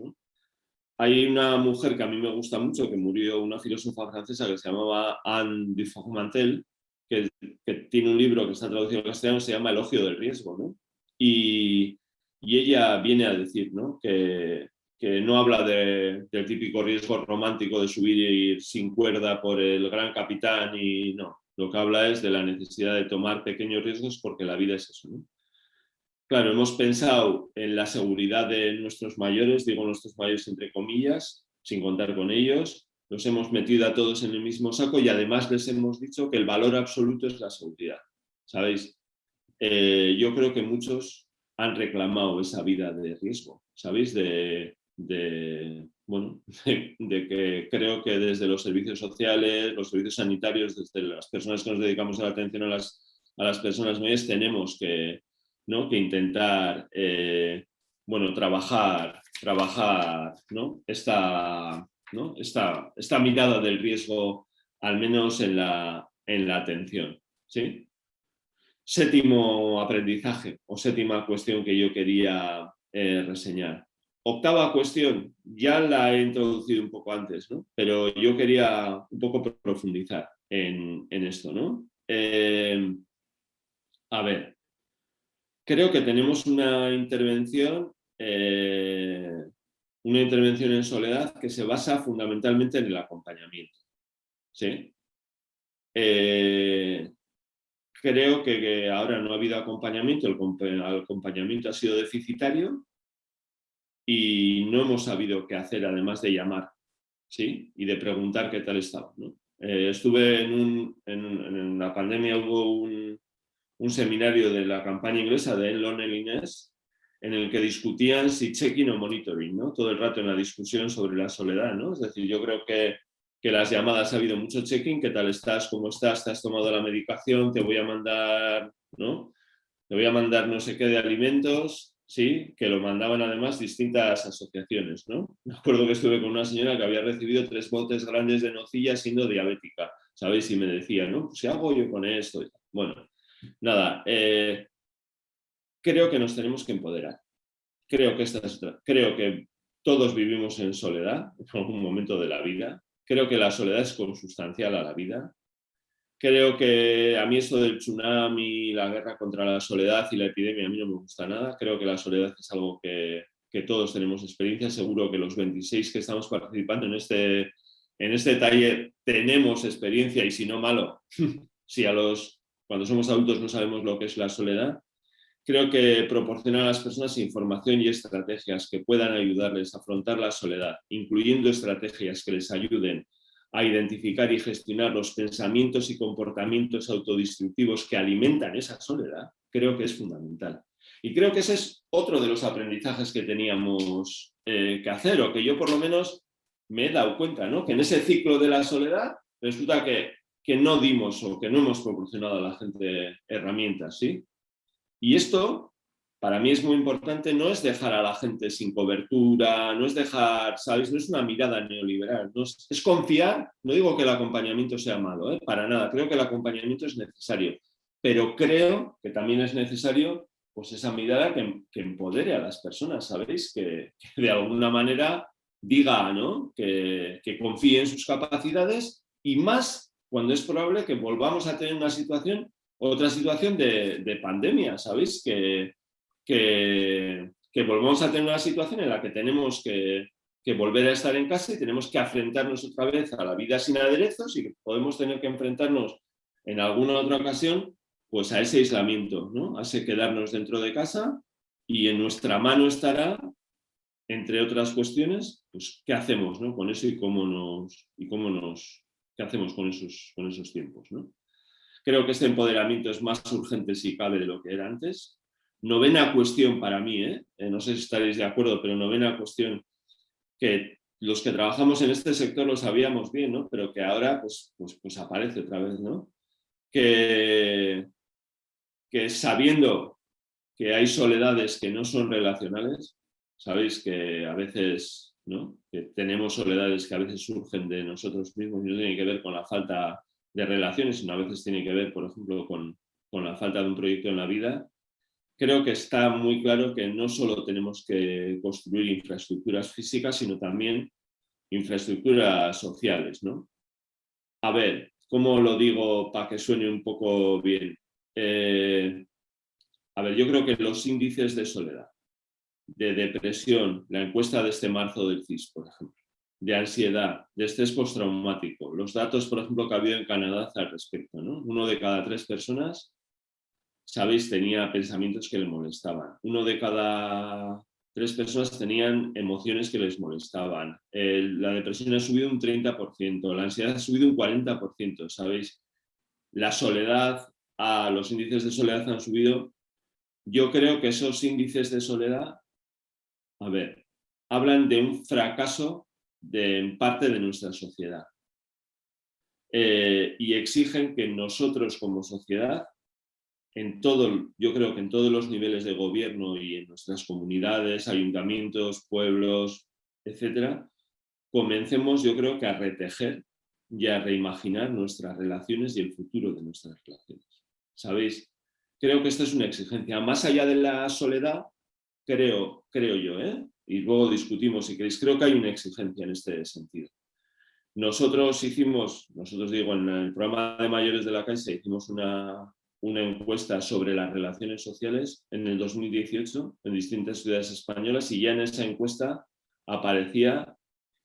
[SPEAKER 2] Hay una mujer que a mí me gusta mucho, que murió, una filósofa francesa que se llamaba Anne Dufourmantel, que, que tiene un libro que está traducido al castellano, se llama Elogio del riesgo. Y, ella viene a decir que, que, no habla del típico riesgo romántico de subir sin cuerda por el gran capitán y no, lo que habla es de la necesidad de tomar pequeños riesgos porque la vida es eso. Claro, hemos pensado en la seguridad de nuestros mayores, digo nuestros mayores entre comillas, sin contar con ellos, los hemos metido a todos en el mismo saco y además les hemos dicho que el valor absoluto es la seguridad. ¿Sabéis? Eh, yo creo que muchos han reclamado esa vida de riesgo, ¿sabéis? De, de, bueno, <laughs> de, que creo que desde los servicios sociales, los servicios sanitarios, desde las personas que nos dedicamos a la atención a las, a las personas mayores, tenemos que, ¿no? que intentar eh, bueno, trabajar, trabajar ¿no? Esta, ¿no? Esta, esta, mirada del riesgo, al menos en la, en la atención. ¿sí? Séptimo aprendizaje o séptima cuestión que yo quería eh, reseñar. Octava cuestión, ya la he introducido un poco antes, ¿no? pero yo quería un poco profundizar en, esto. ¿no? Eh, a ver, creo que tenemos una intervención, eh, una intervención en soledad que se basa fundamentalmente en el acompañamiento. ¿sí? Eh, creo que, ahora no ha habido acompañamiento, el acompañamiento ha sido deficitario y no hemos sabido qué hacer además de llamar ¿sí? y de preguntar qué tal estaba. Eh, estuve en, la pandemia, hubo un, seminario de la campaña inglesa de Lonely Inés en el que discutían si checking o monitoring, ¿no? todo el rato en la discusión sobre la soledad. ¿no? Es decir, yo creo que, que las llamadas ha habido mucho checking, qué tal estás, cómo estás, te has tomado la medicación, te voy a mandar, ¿no? te voy a mandar no sé qué de alimentos, ¿sí? que lo mandaban además distintas asociaciones. ¿no? Me acuerdo que estuve con una señora que había recibido tres botes grandes de nocilla siendo diabética, ¿sabéis? Y me decía, ¿no? Pues, ¿qué hago yo con esto? Bueno, nada, eh, creo que nos tenemos que empoderar. Creo que, creo que todos vivimos en soledad en algún momento de la vida. Creo que la soledad es consustancial a la vida. Creo que a mí esto del tsunami, la guerra contra la soledad y la epidemia a mí no me gusta nada. Creo que la soledad es algo que, que todos tenemos experiencia. Seguro que los 26 que estamos participando en este, en este taller tenemos experiencia y si no malo, <laughs> si a los, cuando somos adultos no sabemos lo que es la soledad, creo que proporcionar a las personas información y estrategias que puedan ayudarles a afrontar la soledad, incluyendo estrategias que les ayuden a identificar y gestionar los pensamientos y comportamientos autodestructivos que alimentan esa soledad, creo que es fundamental. Y creo que ese es otro de los aprendizajes que teníamos eh, que hacer, o que yo por lo menos me he dado cuenta, ¿no? que en ese ciclo de la soledad resulta que, que no dimos o que no hemos proporcionado a la gente herramientas, ¿sí? Y esto, para mí es muy importante, no es dejar a la gente sin cobertura, no es dejar, ¿sabes? No es una mirada neoliberal, es, confiar, no digo que el acompañamiento sea malo, ¿eh? para nada, creo que el acompañamiento es necesario, pero creo que también es necesario pues esa mirada que, empodere a las personas, ¿sabéis? Que, de alguna manera diga, ¿no? Que, que confíe en sus capacidades y más cuando es probable que volvamos a tener una situación otra situación de, pandemia, ¿sabéis? Que, que, volvemos a tener una situación en la que tenemos que, volver a estar en casa y tenemos que enfrentarnos otra vez a la vida sin aderezos y que podemos tener que enfrentarnos en alguna otra ocasión pues a ese aislamiento, a ese quedarnos dentro de casa y en nuestra mano estará, entre otras cuestiones, pues qué hacemos ¿no? con eso y cómo nos, y cómo nos, qué hacemos con esos, con esos tiempos. ¿no? Creo que este empoderamiento es más urgente si cabe de lo que era antes. Novena cuestión para mí, ¿eh? Eh, no sé si estaréis de acuerdo, pero novena cuestión que los que trabajamos en este sector lo sabíamos bien, ¿no? pero que ahora pues, pues, pues aparece otra vez. ¿no? Que, que sabiendo que hay soledades que no son relacionales, sabéis que a veces ¿no? que tenemos soledades que a veces surgen de nosotros mismos y no tienen que ver con la falta de relaciones, sino a veces tiene que ver, por ejemplo, con, con la falta de un proyecto en la vida, creo que está muy claro que no solo tenemos que construir infraestructuras físicas, sino también infraestructuras sociales. ¿no? A ver, ¿cómo lo digo para que suene un poco bien? Eh, a ver, yo creo que los índices de soledad, de depresión, la encuesta de este marzo del CIS, por ejemplo, de ansiedad, de estrés postraumático. Los datos, por ejemplo, que ha habido en Canadá al respecto. ¿no? Uno de cada tres personas, sabéis, tenía pensamientos que le molestaban. Uno de cada tres personas tenían emociones que les molestaban. la depresión ha subido un 30%, la ansiedad ha subido un 40%, ¿sabéis? La soledad, los índices de soledad han subido. Yo creo que esos índices de soledad, a ver, hablan de un fracaso de parte de nuestra sociedad. Eh, y exigen que nosotros como sociedad, en todo, yo creo que en todos los niveles de gobierno y en nuestras comunidades, ayuntamientos, pueblos, etcétera, comencemos yo creo que a retejer y a reimaginar nuestras relaciones y el futuro de nuestras relaciones. ¿Sabéis? Creo que esta es una exigencia. Más allá de la soledad, creo, creo yo, ¿eh? Y luego discutimos si queréis. Creo que hay una exigencia en este sentido. Nosotros hicimos, nosotros digo, en el programa de mayores de la Caixa hicimos una, una encuesta sobre las relaciones sociales en el 2018 en distintas ciudades españolas y ya en esa encuesta aparecía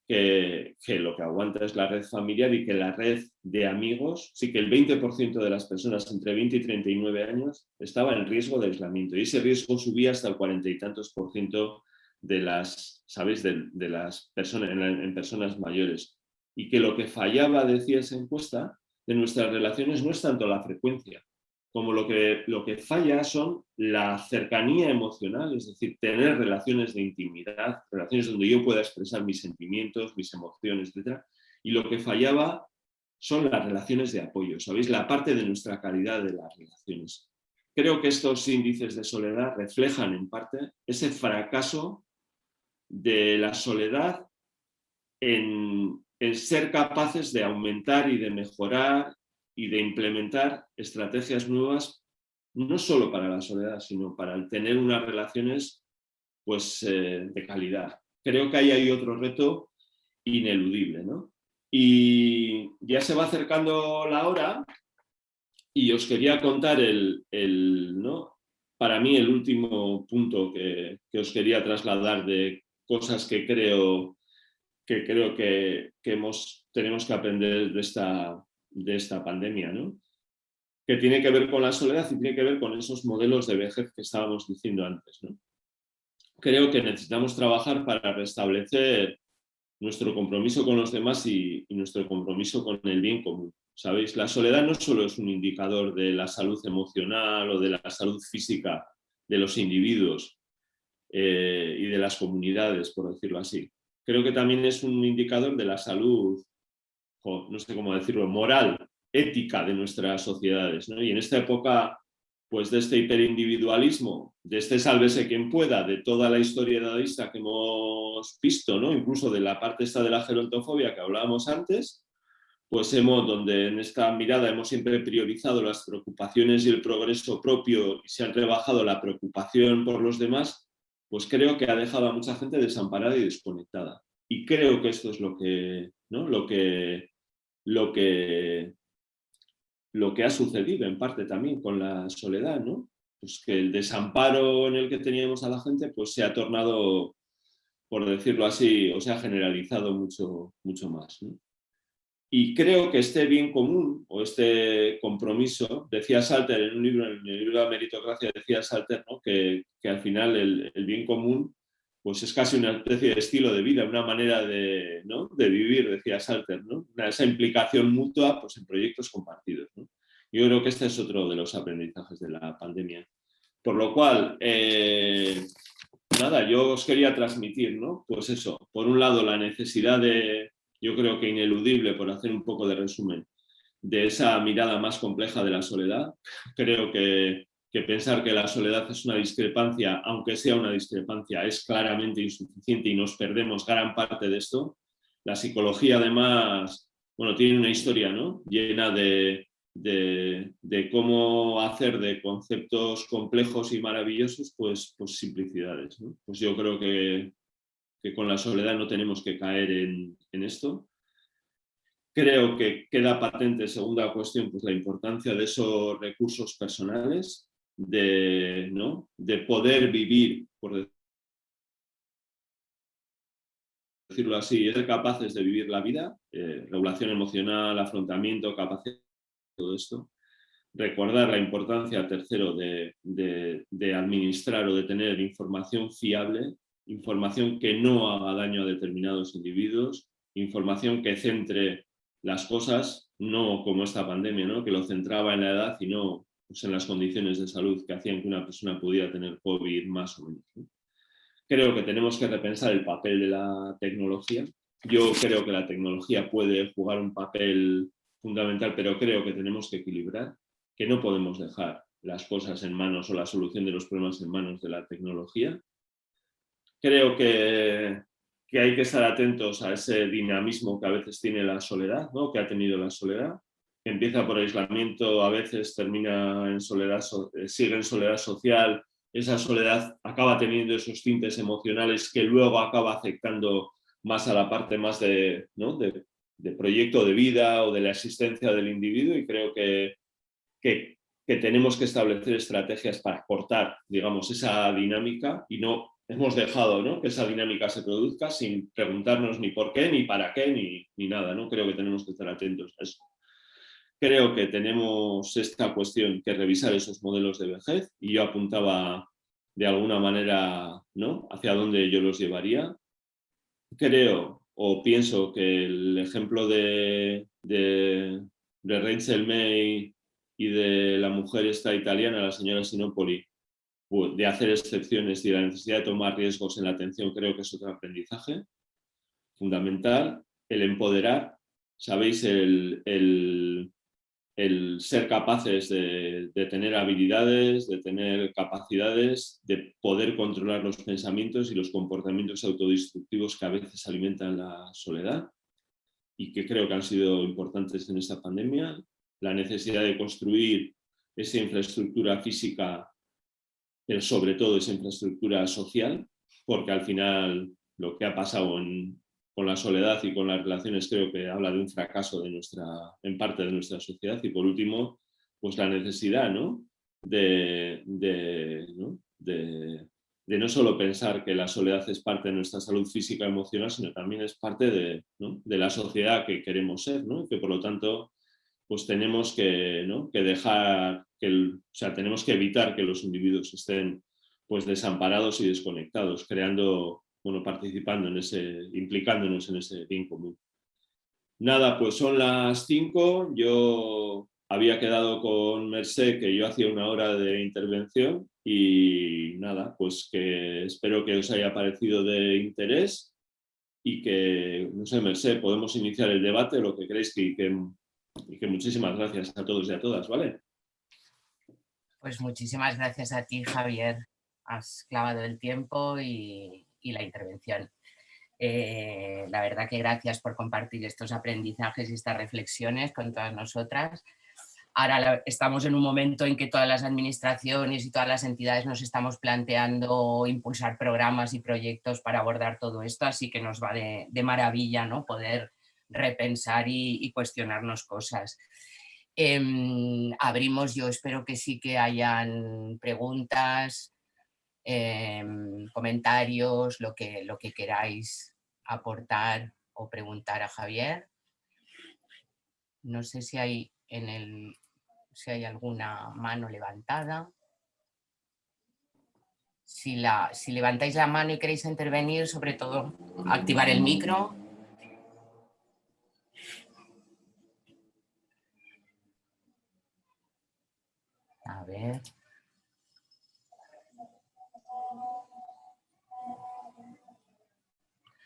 [SPEAKER 2] que, lo que aguanta es la red familiar y que la red de amigos, sí que el 20% de las personas entre 20 y 39 años estaba en riesgo de aislamiento y ese riesgo subía hasta el cuarenta y tantos por ciento de las, ¿sabéis? De, las personas, en, personas mayores. Y que lo que fallaba, decía esa encuesta, de nuestras relaciones no es tanto la frecuencia, como lo que, lo que falla son la cercanía emocional, es decir, tener relaciones de intimidad, relaciones donde yo pueda expresar mis sentimientos, mis emociones, etc. Y lo que fallaba son las relaciones de apoyo, ¿sabéis? La parte de nuestra calidad de las relaciones. Creo que estos índices de soledad reflejan en parte ese fracaso de la soledad en, en ser capaces de aumentar y de mejorar y de implementar estrategias nuevas, no solo para la soledad, sino para tener unas relaciones pues, eh, de calidad. Creo que ahí hay otro reto ineludible. ¿no? Y ya se va acercando la hora y os quería contar el, el ¿no? para mí el último punto que, que, os quería trasladar de cosas que creo que, creo que, que hemos, tenemos que aprender de esta, de esta pandemia, ¿no? que tiene que ver con la soledad y tiene que ver con esos modelos de vejez que estábamos diciendo antes. ¿no? Creo que necesitamos trabajar para restablecer nuestro compromiso con los demás y, nuestro compromiso con el bien común. ¿Sabéis? La soledad no solo es un indicador de la salud emocional o de la salud física de los individuos eh, y de las comunidades, por decirlo así. Creo que también es un indicador de la salud no sé cómo decirlo, moral, ética de nuestras sociedades. Y en esta época pues, de este hiperindividualismo, de este sálvese quien pueda, de toda la historia dadista que hemos visto, ¿no? incluso de la parte esta de la gerontofobia que hablábamos antes, pues hemos, donde en esta mirada hemos siempre priorizado las preocupaciones y el progreso propio y se ha rebajado la preocupación por los demás, pues creo que ha dejado a mucha gente desamparada y desconectada. Y creo que esto es lo que, ¿no? lo que lo que, lo que ha sucedido en parte también con la soledad, ¿no? Pues que el desamparo en el que teníamos a la gente pues se ha tornado, por decirlo así, o se ha generalizado mucho, mucho más. Y creo que este bien común o este compromiso, decía Salter en un libro, en el libro de la meritocracia, decía Salter ¿no? que, que, al final el, el bien común pues es casi una especie de estilo de vida, una manera de, de vivir, decía Salter, ¿no? esa implicación mutua pues, en proyectos compartidos. Yo creo que este es otro de los aprendizajes de la pandemia. Por lo cual, eh, nada, yo os quería transmitir, ¿no? Pues eso, por un lado la necesidad de, yo creo que ineludible, por hacer un poco de resumen, de esa mirada más compleja de la soledad. Creo que que pensar que la soledad es una discrepancia, aunque sea una discrepancia, es claramente insuficiente y nos perdemos gran parte de esto. La psicología además, bueno, tiene una historia ¿no? llena de, de, cómo hacer de conceptos complejos y maravillosos, pues, pues simplicidades. Pues yo creo que, que, con la soledad no tenemos que caer en, en esto. Creo que queda patente, segunda cuestión, pues la importancia de esos recursos personales, de, ¿no? de poder vivir, por decirlo así, ser capaces de vivir la vida, eh, regulación emocional, afrontamiento, capacidad, todo esto. Recordar la importancia, tercero, de, de, administrar o de tener información fiable, información que no haga daño a determinados individuos, información que centre las cosas, no como esta pandemia, ¿no? que lo centraba en la edad y no pues, en las condiciones de salud que hacían que una persona pudiera tener COVID más o menos. Creo que tenemos que repensar el papel de la tecnología. Yo creo que la tecnología puede jugar un papel fundamental, pero creo que tenemos que equilibrar, que no podemos dejar las cosas en manos o la solución de los problemas en manos de la tecnología. Creo que, que hay que estar atentos a ese dinamismo que a veces tiene la soledad, ¿no? que ha tenido la soledad, empieza por aislamiento, a veces termina en soledad, eh, sigue en soledad social, esa soledad acaba teniendo esos tintes emocionales que luego acaba afectando más a la parte más de, de, proyecto de vida o de la existencia del individuo y creo que, que, tenemos que establecer estrategias para cortar digamos, esa dinámica y no hemos dejado ¿no? que esa dinámica se produzca sin preguntarnos ni por qué, ni para qué, ni, ni nada. ¿no? Creo que tenemos que estar atentos a eso. Creo que tenemos esta cuestión que revisar esos modelos de vejez y yo apuntaba de alguna manera ¿no? hacia dónde yo los llevaría. Creo o pienso que el ejemplo de, de, de Rachel May y de la mujer esta italiana, la señora Sinopoli, de hacer excepciones y la necesidad de tomar riesgos en la atención creo que es otro aprendizaje fundamental. El empoderar, sabéis, el, el, el ser capaces de, de, tener habilidades, de tener capacidades, de poder controlar los pensamientos y los comportamientos autodestructivos que a veces alimentan la soledad y que creo que han sido importantes en esta pandemia. La necesidad de construir esa infraestructura física sobre todo esa infraestructura social, porque al final lo que ha pasado con la soledad y con las relaciones creo que habla de un fracaso en parte de nuestra sociedad. Y por último, pues la necesidad ¿no? De, de, ¿no? Solo pensar que la soledad es parte de nuestra salud física y emocional, sino también es parte de, de la sociedad que queremos ser, ¿no? que por lo tanto pues tenemos que, ¿no? que dejar, o sea, tenemos que evitar que los individuos estén pues desamparados y desconectados, creando, bueno, participando en ese, implicándonos en ese bien común. Nada, pues son las cinco, yo había quedado con Merced que yo hacía una hora de intervención y nada, pues que espero que os haya parecido de interés y que, no sé, Merced, podemos iniciar el debate, lo que creéis que y que muchísimas gracias a todos y a todas, ¿vale?
[SPEAKER 1] Pues muchísimas gracias a ti, Javier. Has clavado el tiempo y, y la intervención. Eh, la verdad que gracias por compartir estos aprendizajes y estas reflexiones con todas nosotras. Ahora estamos en un momento en que todas las administraciones y todas las entidades nos estamos planteando impulsar programas y proyectos para abordar todo esto, así que nos va de, maravilla ¿no? poder repensar y, cuestionarnos cosas. Em, abrimos, yo espero que sí que hayan preguntas, em, comentarios, lo que, lo que queráis aportar o preguntar a Javier. No sé si hay, en el, si hay alguna mano levantada. Si, la, si levantáis la mano y queréis intervenir, sobre todo activar el micro. A ver.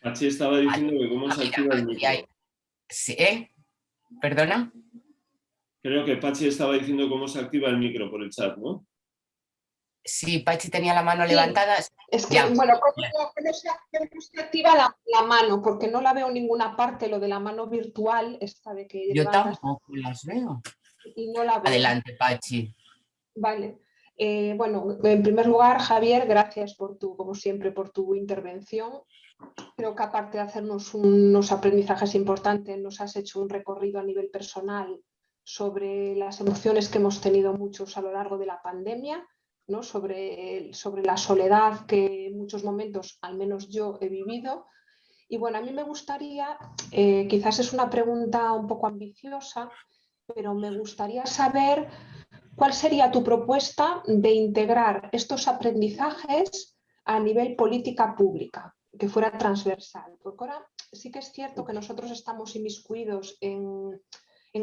[SPEAKER 2] Pachi estaba diciendo que cómo se activa el micro.
[SPEAKER 1] ¿Sí? ¿Eh? ¿Perdona?
[SPEAKER 2] Creo que Pachi estaba diciendo cómo se activa el micro por el chat, ¿no?
[SPEAKER 1] Sí, Pachi tenía la mano levantada.
[SPEAKER 3] Es que, bueno, ¿cómo, se, activa la, mano? Porque no la veo en ninguna parte, lo de la mano virtual, esta de que...
[SPEAKER 1] Yo tampoco las veo.
[SPEAKER 3] Y no la veo.
[SPEAKER 1] Adelante, Pachi.
[SPEAKER 3] Vale. Eh, bueno, en primer lugar, Javier, gracias por tu, como siempre, por tu intervención. Creo que aparte de hacernos unos aprendizajes importantes, nos has hecho un recorrido a nivel personal sobre las emociones que hemos tenido muchos a lo largo de la pandemia, ¿no? sobre, sobre la soledad que en muchos momentos, al menos yo, he vivido. Y bueno, a mí me gustaría, eh, quizás es una pregunta un poco ambiciosa, pero me gustaría saber ¿Cuál sería tu propuesta de integrar estos aprendizajes a nivel política pública, que fuera transversal? Porque ahora sí que es cierto que nosotros estamos inmiscuidos en,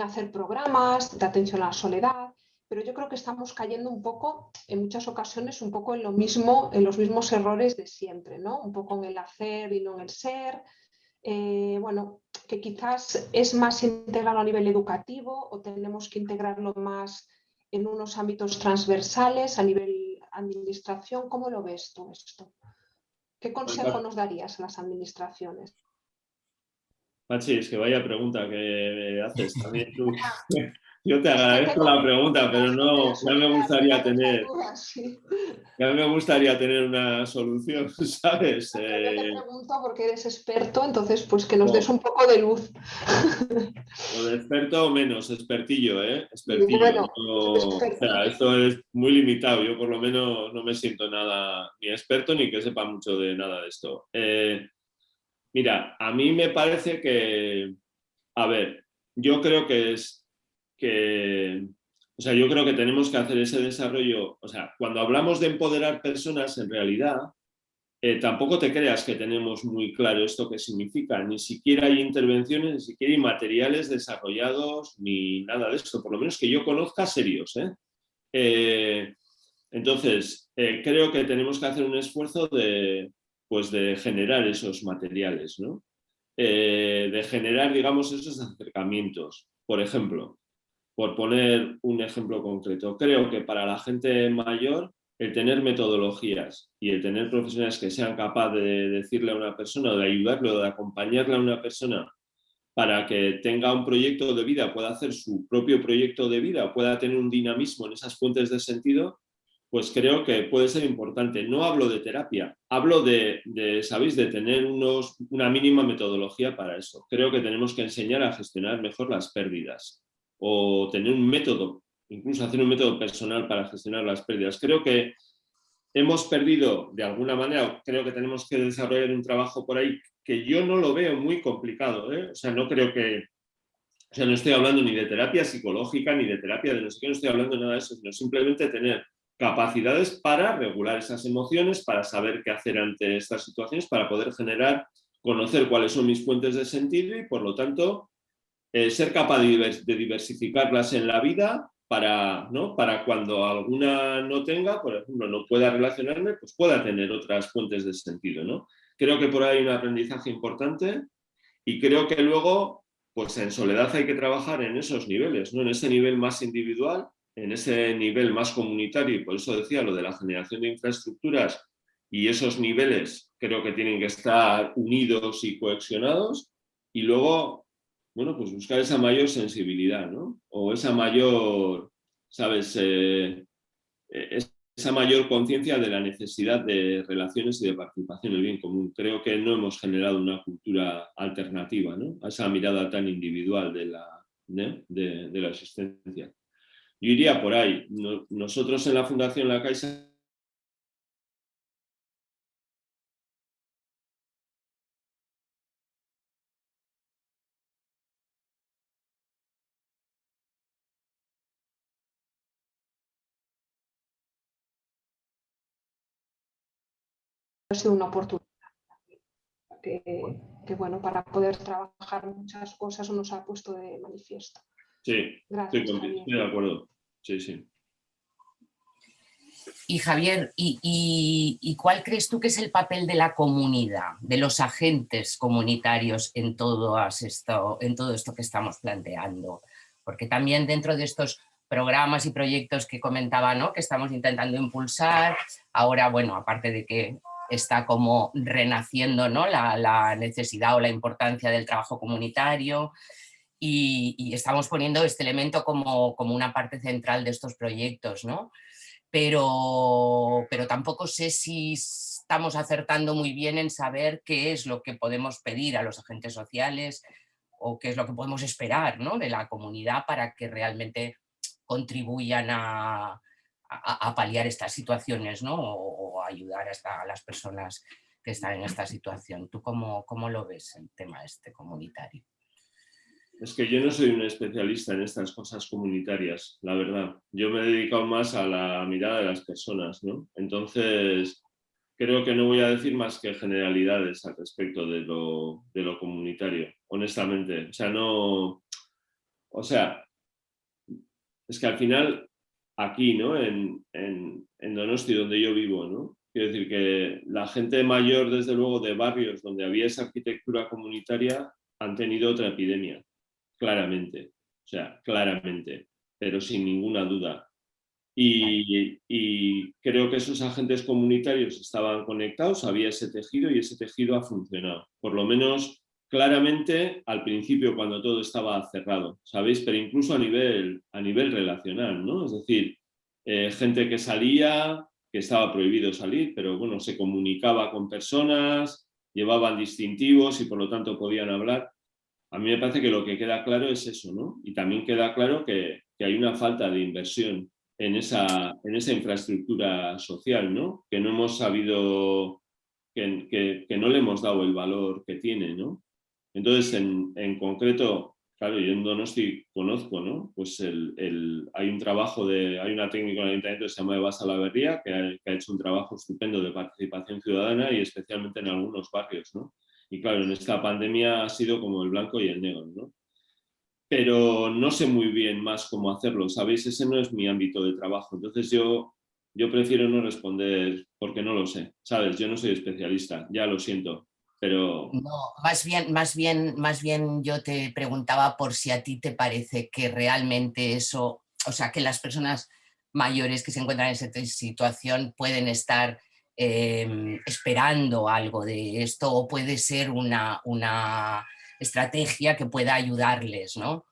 [SPEAKER 3] hacer programas de atención a la soledad, pero yo creo que estamos cayendo un poco, en muchas ocasiones, un poco en lo mismo, en los mismos errores de siempre, ¿no? Un poco en el hacer y no en el ser. Eh, bueno, que quizás es más integrado a nivel educativo o tenemos que integrarlo más en unos ámbitos transversales a nivel administración. ¿Cómo lo ves tú esto? ¿Qué consejo nos darías a las administraciones?
[SPEAKER 2] Pachi, es que vaya pregunta que haces también tú. <laughs> yo te agradezco la pregunta, pero no, ya me gustaría tener, ya me gustaría tener una solución, <laughs> ¿sabes?
[SPEAKER 3] Yo te eh, pregunto porque eres experto, entonces pues que nos des un poco de luz.
[SPEAKER 2] O de experto o menos, expertillo, ¿eh? Expertillo. o sea, esto es muy limitado, yo por lo menos no me siento nada ni experto ni que sepa mucho de nada de esto. Eh, mira, a mí me parece que, a ver, yo creo que es que, o sea, yo creo que tenemos que hacer ese desarrollo, o sea, cuando hablamos de empoderar personas, en realidad, eh, tampoco te creas que tenemos muy claro esto que significa, ni siquiera hay intervenciones, ni siquiera hay materiales desarrollados, ni nada de esto, por lo menos que yo conozca serios. ¿eh? Eh, entonces, creo que tenemos que hacer un esfuerzo de, pues de generar esos materiales, ¿no? de generar, digamos, esos acercamientos. Por ejemplo, por poner un ejemplo concreto, creo que para la gente mayor el tener metodologías y el tener profesionales que sean capaces de decirle a una persona de ayudarle o de acompañarle a una persona para que tenga un proyecto de vida, pueda hacer su propio proyecto de vida, pueda tener un dinamismo en esas fuentes de sentido, pues creo que puede ser importante. No hablo de terapia, hablo de, ¿sabéis?, de tener una mínima metodología para eso. Creo que tenemos que enseñar a gestionar mejor las pérdidas o tener un método, incluso hacer un método personal para gestionar las pérdidas. Creo que hemos perdido de alguna manera, creo que tenemos que desarrollar un trabajo por ahí que yo no lo veo muy complicado, ¿eh? o sea, no creo que, o sea, no estoy hablando ni de terapia psicológica, ni de terapia de no sé qué, no estoy hablando de nada de eso, sino simplemente tener capacidades para regular esas emociones, para saber qué hacer ante estas situaciones, para poder generar, conocer cuáles son mis fuentes de sentido y por lo tanto eh, ser capaz de, diversificarlas en la vida para, ¿no? para cuando alguna no tenga, por ejemplo, no pueda relacionarme, pues pueda tener otras fuentes de sentido. ¿no? Creo que por ahí hay un aprendizaje importante y creo que luego, pues en soledad hay que trabajar en esos niveles, ¿no? en ese nivel más individual, en ese nivel más comunitario, y por eso decía lo de la generación de infraestructuras y esos niveles creo que tienen que estar unidos y cohesionados, y luego bueno, pues buscar esa mayor sensibilidad, ¿no? O esa mayor, ¿sabes? Eh, eh, esa mayor conciencia de la necesidad de relaciones y de participación en el bien común. Creo que no hemos generado una cultura alternativa, ¿no? A esa mirada tan individual de la, de, la existencia. Yo iría por ahí. nosotros en la Fundación La Caixa
[SPEAKER 3] ha sido una oportunidad. Que, bueno, para poder trabajar muchas cosas nos ha puesto de manifiesto.
[SPEAKER 2] Sí, estoy, de acuerdo. Sí, sí.
[SPEAKER 1] Y Javier, ¿y, cuál crees tú que es el papel de la comunidad, de los agentes comunitarios en todo, esto, en todo esto que estamos planteando? Porque también dentro de estos programas y proyectos que comentaba, ¿no? que estamos intentando impulsar, ahora, bueno, aparte de que está como renaciendo ¿no? la, necesidad o la importancia del trabajo comunitario y, estamos poniendo este elemento como, como, una parte central de estos proyectos, ¿no? Pero, pero tampoco sé si estamos acertando muy bien en saber qué es lo que podemos pedir a los agentes sociales o qué es lo que podemos esperar ¿no? de la comunidad para que realmente contribuyan a, a, paliar estas situaciones ¿no? o, ayudar a las personas que están en esta situación. ¿Tú cómo, cómo lo ves el tema este comunitario?
[SPEAKER 2] Es que yo no soy un especialista en estas cosas comunitarias, la verdad. Yo me he dedicado más a la mirada de las personas, ¿no? Entonces, creo que no voy a decir más que generalidades al respecto de lo, de lo comunitario, honestamente. O sea, no... O sea, es que al final aquí, ¿no? En, en, en, Donosti, donde yo vivo, ¿no? Quiero decir que la gente mayor, desde luego, de barrios donde había esa arquitectura comunitaria, han tenido otra epidemia, claramente. O sea, claramente, pero sin ninguna duda. Y, y, creo que esos agentes comunitarios estaban conectados, había ese tejido y ese tejido ha funcionado. Por lo menos claramente al principio cuando todo estaba cerrado, ¿sabéis? Pero incluso a nivel, a nivel relacional, ¿no? Es decir, eh, gente que salía, que estaba prohibido salir, pero bueno, se comunicaba con personas, llevaban distintivos y por lo tanto podían hablar. A mí me parece que lo que queda claro es eso, ¿no? Y también queda claro que, que hay una falta de inversión en esa, en esa infraestructura social, ¿no? Que no hemos sabido, que, que, que no le hemos dado el valor que tiene, ¿no? Entonces, en, en concreto, claro, yo en Donosti conozco, ¿no? Pues el, el, hay un trabajo de, hay una técnica en el ayuntamiento que se llama Eva Salaverría, que ha, hecho un trabajo estupendo de participación ciudadana y especialmente en algunos barrios, ¿no? Y claro, en esta pandemia ha sido como el blanco y el negro, ¿no? Pero no sé muy bien más cómo hacerlo, ¿sabéis? Ese no es mi ámbito de trabajo. Entonces yo, yo prefiero no responder porque no lo sé, ¿sabes? Yo no soy especialista, ya lo siento. Pero...
[SPEAKER 1] No, más bien, más, bien, más bien yo te preguntaba por si a ti te parece que realmente eso, o sea, que las personas mayores que se encuentran en esa situación pueden estar eh, esperando algo de esto o puede ser una, una estrategia que pueda ayudarles, ¿no?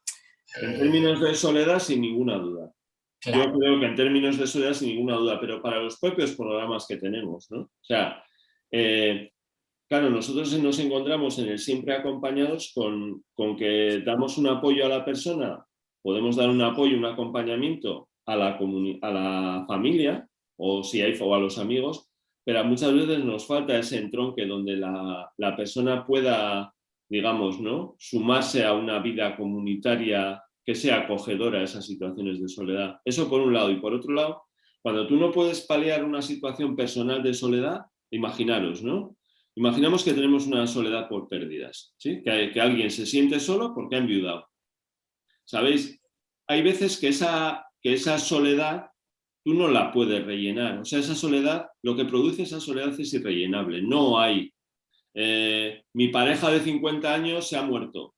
[SPEAKER 2] En términos de soledad, sin ninguna duda. Claro. Yo creo que en términos de soledad, sin ninguna duda, pero para los propios programas que tenemos, ¿no? O sea, eh, claro, nosotros nos encontramos en el siempre acompañados con, con, que damos un apoyo a la persona, podemos dar un apoyo, un acompañamiento a la, a la familia, o si hay o a los amigos, pero muchas veces nos falta ese entronque donde la, la persona pueda digamos, ¿no? sumarse a una vida comunitaria que sea acogedora a esas situaciones de soledad. Eso por un lado. Y por otro lado, cuando tú no puedes paliar una situación personal de soledad, imaginaros, ¿no? Imaginamos que tenemos una soledad por pérdidas, ¿sí? que, que alguien se siente solo porque ha enviudado. ¿Sabéis? Hay veces que esa, que esa soledad tú no la puedes rellenar. O sea, esa soledad, lo que produce esa soledad es irrellenable. No hay eh, mi pareja de 50 años se ha muerto.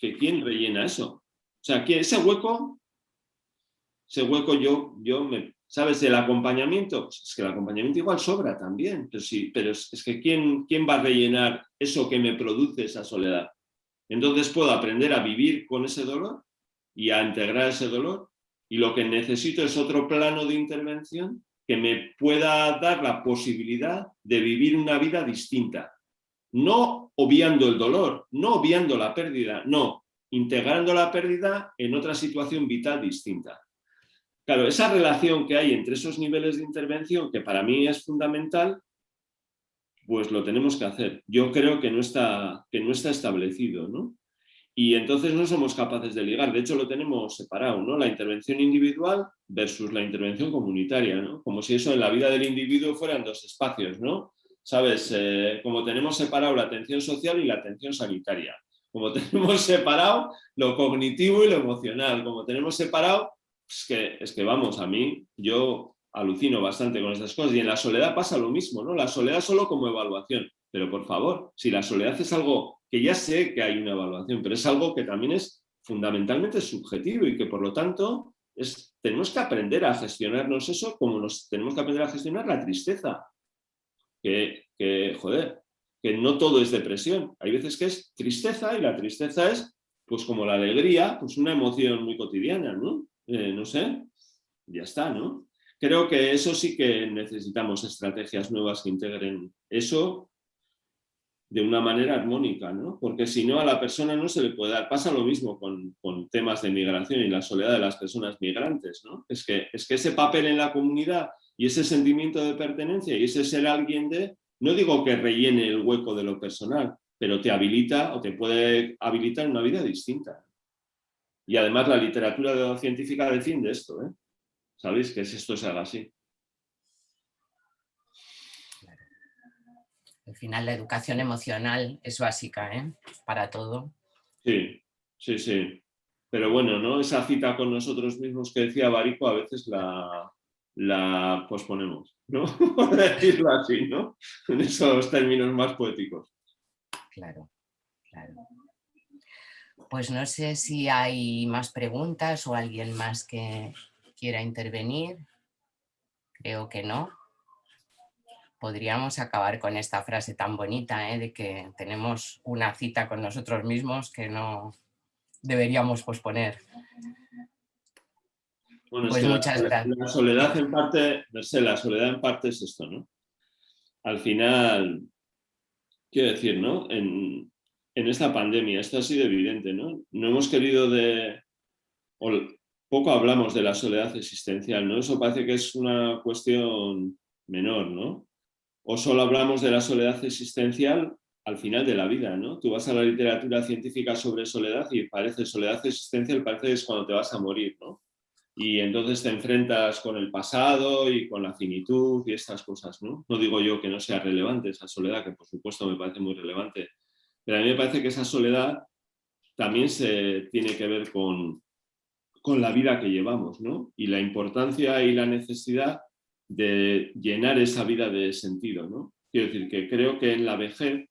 [SPEAKER 2] Que ¿quién rellena eso? O sea, que ese hueco, ese hueco yo, yo me, ¿sabes? El acompañamiento, pues es que el acompañamiento igual sobra también, pero sí, pero es, es que ¿quién, ¿quién va a rellenar eso que me produce esa soledad? Entonces puedo aprender a vivir con ese dolor y a integrar ese dolor y lo que necesito es otro plano de intervención que me pueda dar la posibilidad de vivir una vida distinta, no obviando el dolor, no obviando la pérdida, no, integrando la pérdida en otra situación vital distinta. Claro, esa relación que hay entre esos niveles de intervención, que para mí es fundamental, pues lo tenemos que hacer. Yo creo que no está, que no está establecido, ¿no? Y entonces no somos capaces de ligar, de hecho lo tenemos separado, ¿no? La intervención individual versus la intervención comunitaria, ¿no? Como si eso en la vida del individuo fueran dos espacios, ¿no? ¿sabes? Eh, como tenemos separado la atención social y la atención sanitaria, como <laughs> tenemos separado lo cognitivo y lo emocional, como tenemos separado, es que, es que vamos, a mí, yo alucino bastante con estas cosas y en la soledad pasa lo mismo, ¿no? La soledad solo como evaluación, pero por favor, si la soledad es algo que ya sé que hay una evaluación, pero es algo que también es fundamentalmente subjetivo y que por lo tanto es, tenemos que aprender a gestionarnos eso como nos tenemos que aprender a gestionar la tristeza, que, joder, que no todo es depresión. Hay veces que es tristeza y la tristeza es, pues como la alegría, pues una emoción muy cotidiana, ¿no? Eh, no sé, ya está, ¿no? Creo que eso sí que necesitamos estrategias nuevas que integren eso de una manera armónica, ¿no? Porque si no, a la persona no se le puede dar. Pasa lo mismo con, con, temas de migración y la soledad de las personas migrantes, ¿no? Es que, es que ese papel en la comunidad y ese sentimiento de pertenencia y ese ser alguien de, no digo que rellene el hueco de lo personal, pero te habilita o te puede habilitar una vida distinta. Y además la literatura científica defiende esto, ¿eh? ¿Sabéis? Que esto se haga así.
[SPEAKER 1] Al final la educación emocional es básica, ¿eh? Para todo.
[SPEAKER 2] Sí, sí, sí. Pero bueno, ¿no? Esa cita con nosotros mismos que decía Barico a veces la, la posponemos, ¿no? <laughs> Por decirlo así, ¿no? En esos términos más poéticos.
[SPEAKER 1] Claro, claro. Pues no sé si hay más preguntas o alguien más que quiera intervenir. Creo que no. podríamos acabar con esta frase tan bonita ¿eh? de que tenemos una cita con nosotros mismos que no deberíamos posponer.
[SPEAKER 2] Bueno,
[SPEAKER 1] Pues
[SPEAKER 2] es que
[SPEAKER 1] muchas
[SPEAKER 2] la,
[SPEAKER 1] gracias.
[SPEAKER 2] la soledad en parte, no sé, la soledad en parte es esto, ¿no? Al final, quiero decir, ¿no? En, en esta pandemia, esto ha sido evidente, ¿no? No hemos querido de... o poco hablamos de la soledad existencial, ¿no? Eso parece que es una cuestión menor, ¿no? O solo hablamos de la soledad existencial al final de la vida, ¿no? Tú vas a la literatura científica sobre soledad y parece soledad existencial, parece que es cuando te vas a morir, ¿no? y entonces te enfrentas con el pasado y con la finitud y estas cosas, ¿no? No digo yo que no sea relevante esa soledad, que por supuesto me parece muy relevante, pero a mí me parece que esa soledad también se tiene que ver con, con la vida que llevamos, ¿no? Y la importancia y la necesidad de llenar esa vida de sentido, ¿no? Quiero decir que creo que en la vejez,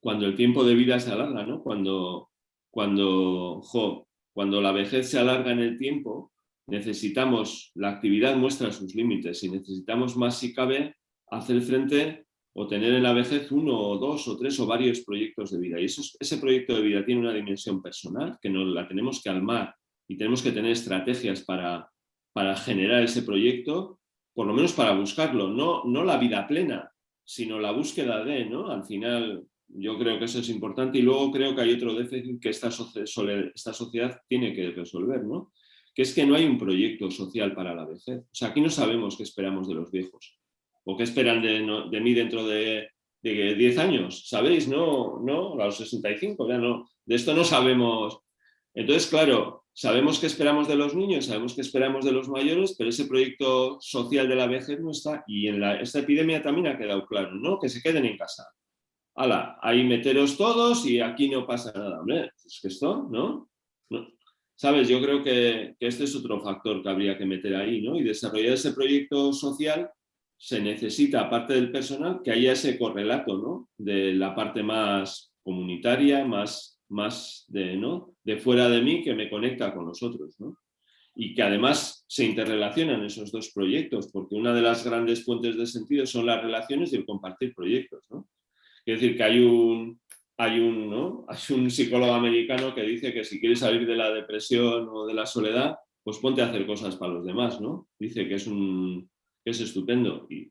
[SPEAKER 2] cuando el tiempo de vida se alarga, ¿no? Cuando, cuando, jo, cuando la vejez se alarga en el tiempo, necesitamos, la actividad muestra sus límites y necesitamos más si cabe hacer frente o tener en la vejez uno o dos o tres o varios proyectos de vida. Y eso, ese proyecto de vida tiene una dimensión personal que nos la tenemos que almar y tenemos que tener estrategias para, para generar ese proyecto, por lo menos para buscarlo, no, no la vida plena, sino la búsqueda de, ¿no? Al final, yo creo que eso es importante y luego creo que hay otro déficit que esta, esta sociedad tiene que resolver, ¿no? que es que no hay un proyecto social para la vejez. O sea, aquí no sabemos qué esperamos de los viejos o qué esperan de, mí dentro de, de, 10 años, ¿sabéis? No, no, a los 65, ya no, de esto no sabemos. Entonces, claro, sabemos qué esperamos de los niños, sabemos qué esperamos de los mayores, pero ese proyecto social de la vejez no está y en la, esta epidemia también ha quedado claro, ¿no? Que se queden en casa ala, ahí meteros todos y aquí no pasa nada. Hombre, es que esto, ¿no? no. ¿Sabes? Yo creo que, que, este es otro factor que habría que meter ahí, ¿no? Y desarrollar ese proyecto social se necesita, aparte del personal, que haya ese correlato, ¿no? De la parte más comunitaria, más, más de, ¿no? de fuera de mí, que me conecta con los otros, ¿no? Y que además se interrelacionan esos dos proyectos, porque una de las grandes fuentes de sentido son las relaciones y el compartir proyectos, ¿no? Quiero decir que hay un, hay, un, ¿no? <laughs> hay un psicólogo americano que dice que si quieres salir de la depresión o de la soledad, pues ponte a hacer cosas para los demás, ¿no? Dice que es, un, que es estupendo y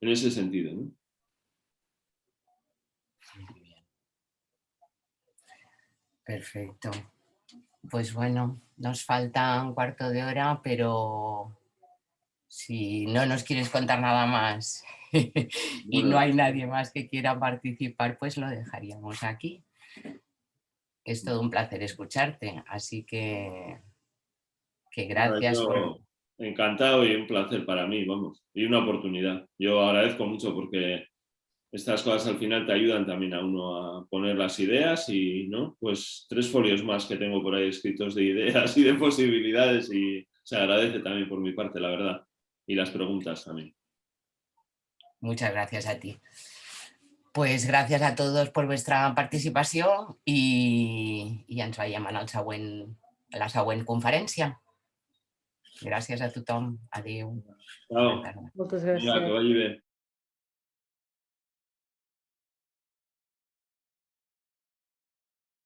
[SPEAKER 2] en ese sentido, ¿no?
[SPEAKER 1] Perfecto. Pues bueno, nos falta un cuarto de hora, pero si no nos quieres contar nada más <laughs> y no hay nadie más que quiera participar, pues lo dejaríamos aquí. Es todo un placer escucharte, así que, que gracias. Por...
[SPEAKER 2] Encantado y un placer para mí, vamos, y una oportunidad. Yo agradezco mucho porque estas cosas al final te ayudan también a uno a poner las ideas y, ¿no? Pues tres folios más que tengo por ahí escritos de ideas y de posibilidades y se agradece también por mi parte, la verdad, y las preguntas también.
[SPEAKER 1] Muchas gracias a ti. Pues gràcies a tots per vostra participació i, i ens veiem en el següent, a la següent conferència. Gràcies a tothom. Adéu.
[SPEAKER 2] Ciao.
[SPEAKER 4] Moltes
[SPEAKER 2] Vinga, que
[SPEAKER 4] gràcies.
[SPEAKER 2] vagi bé.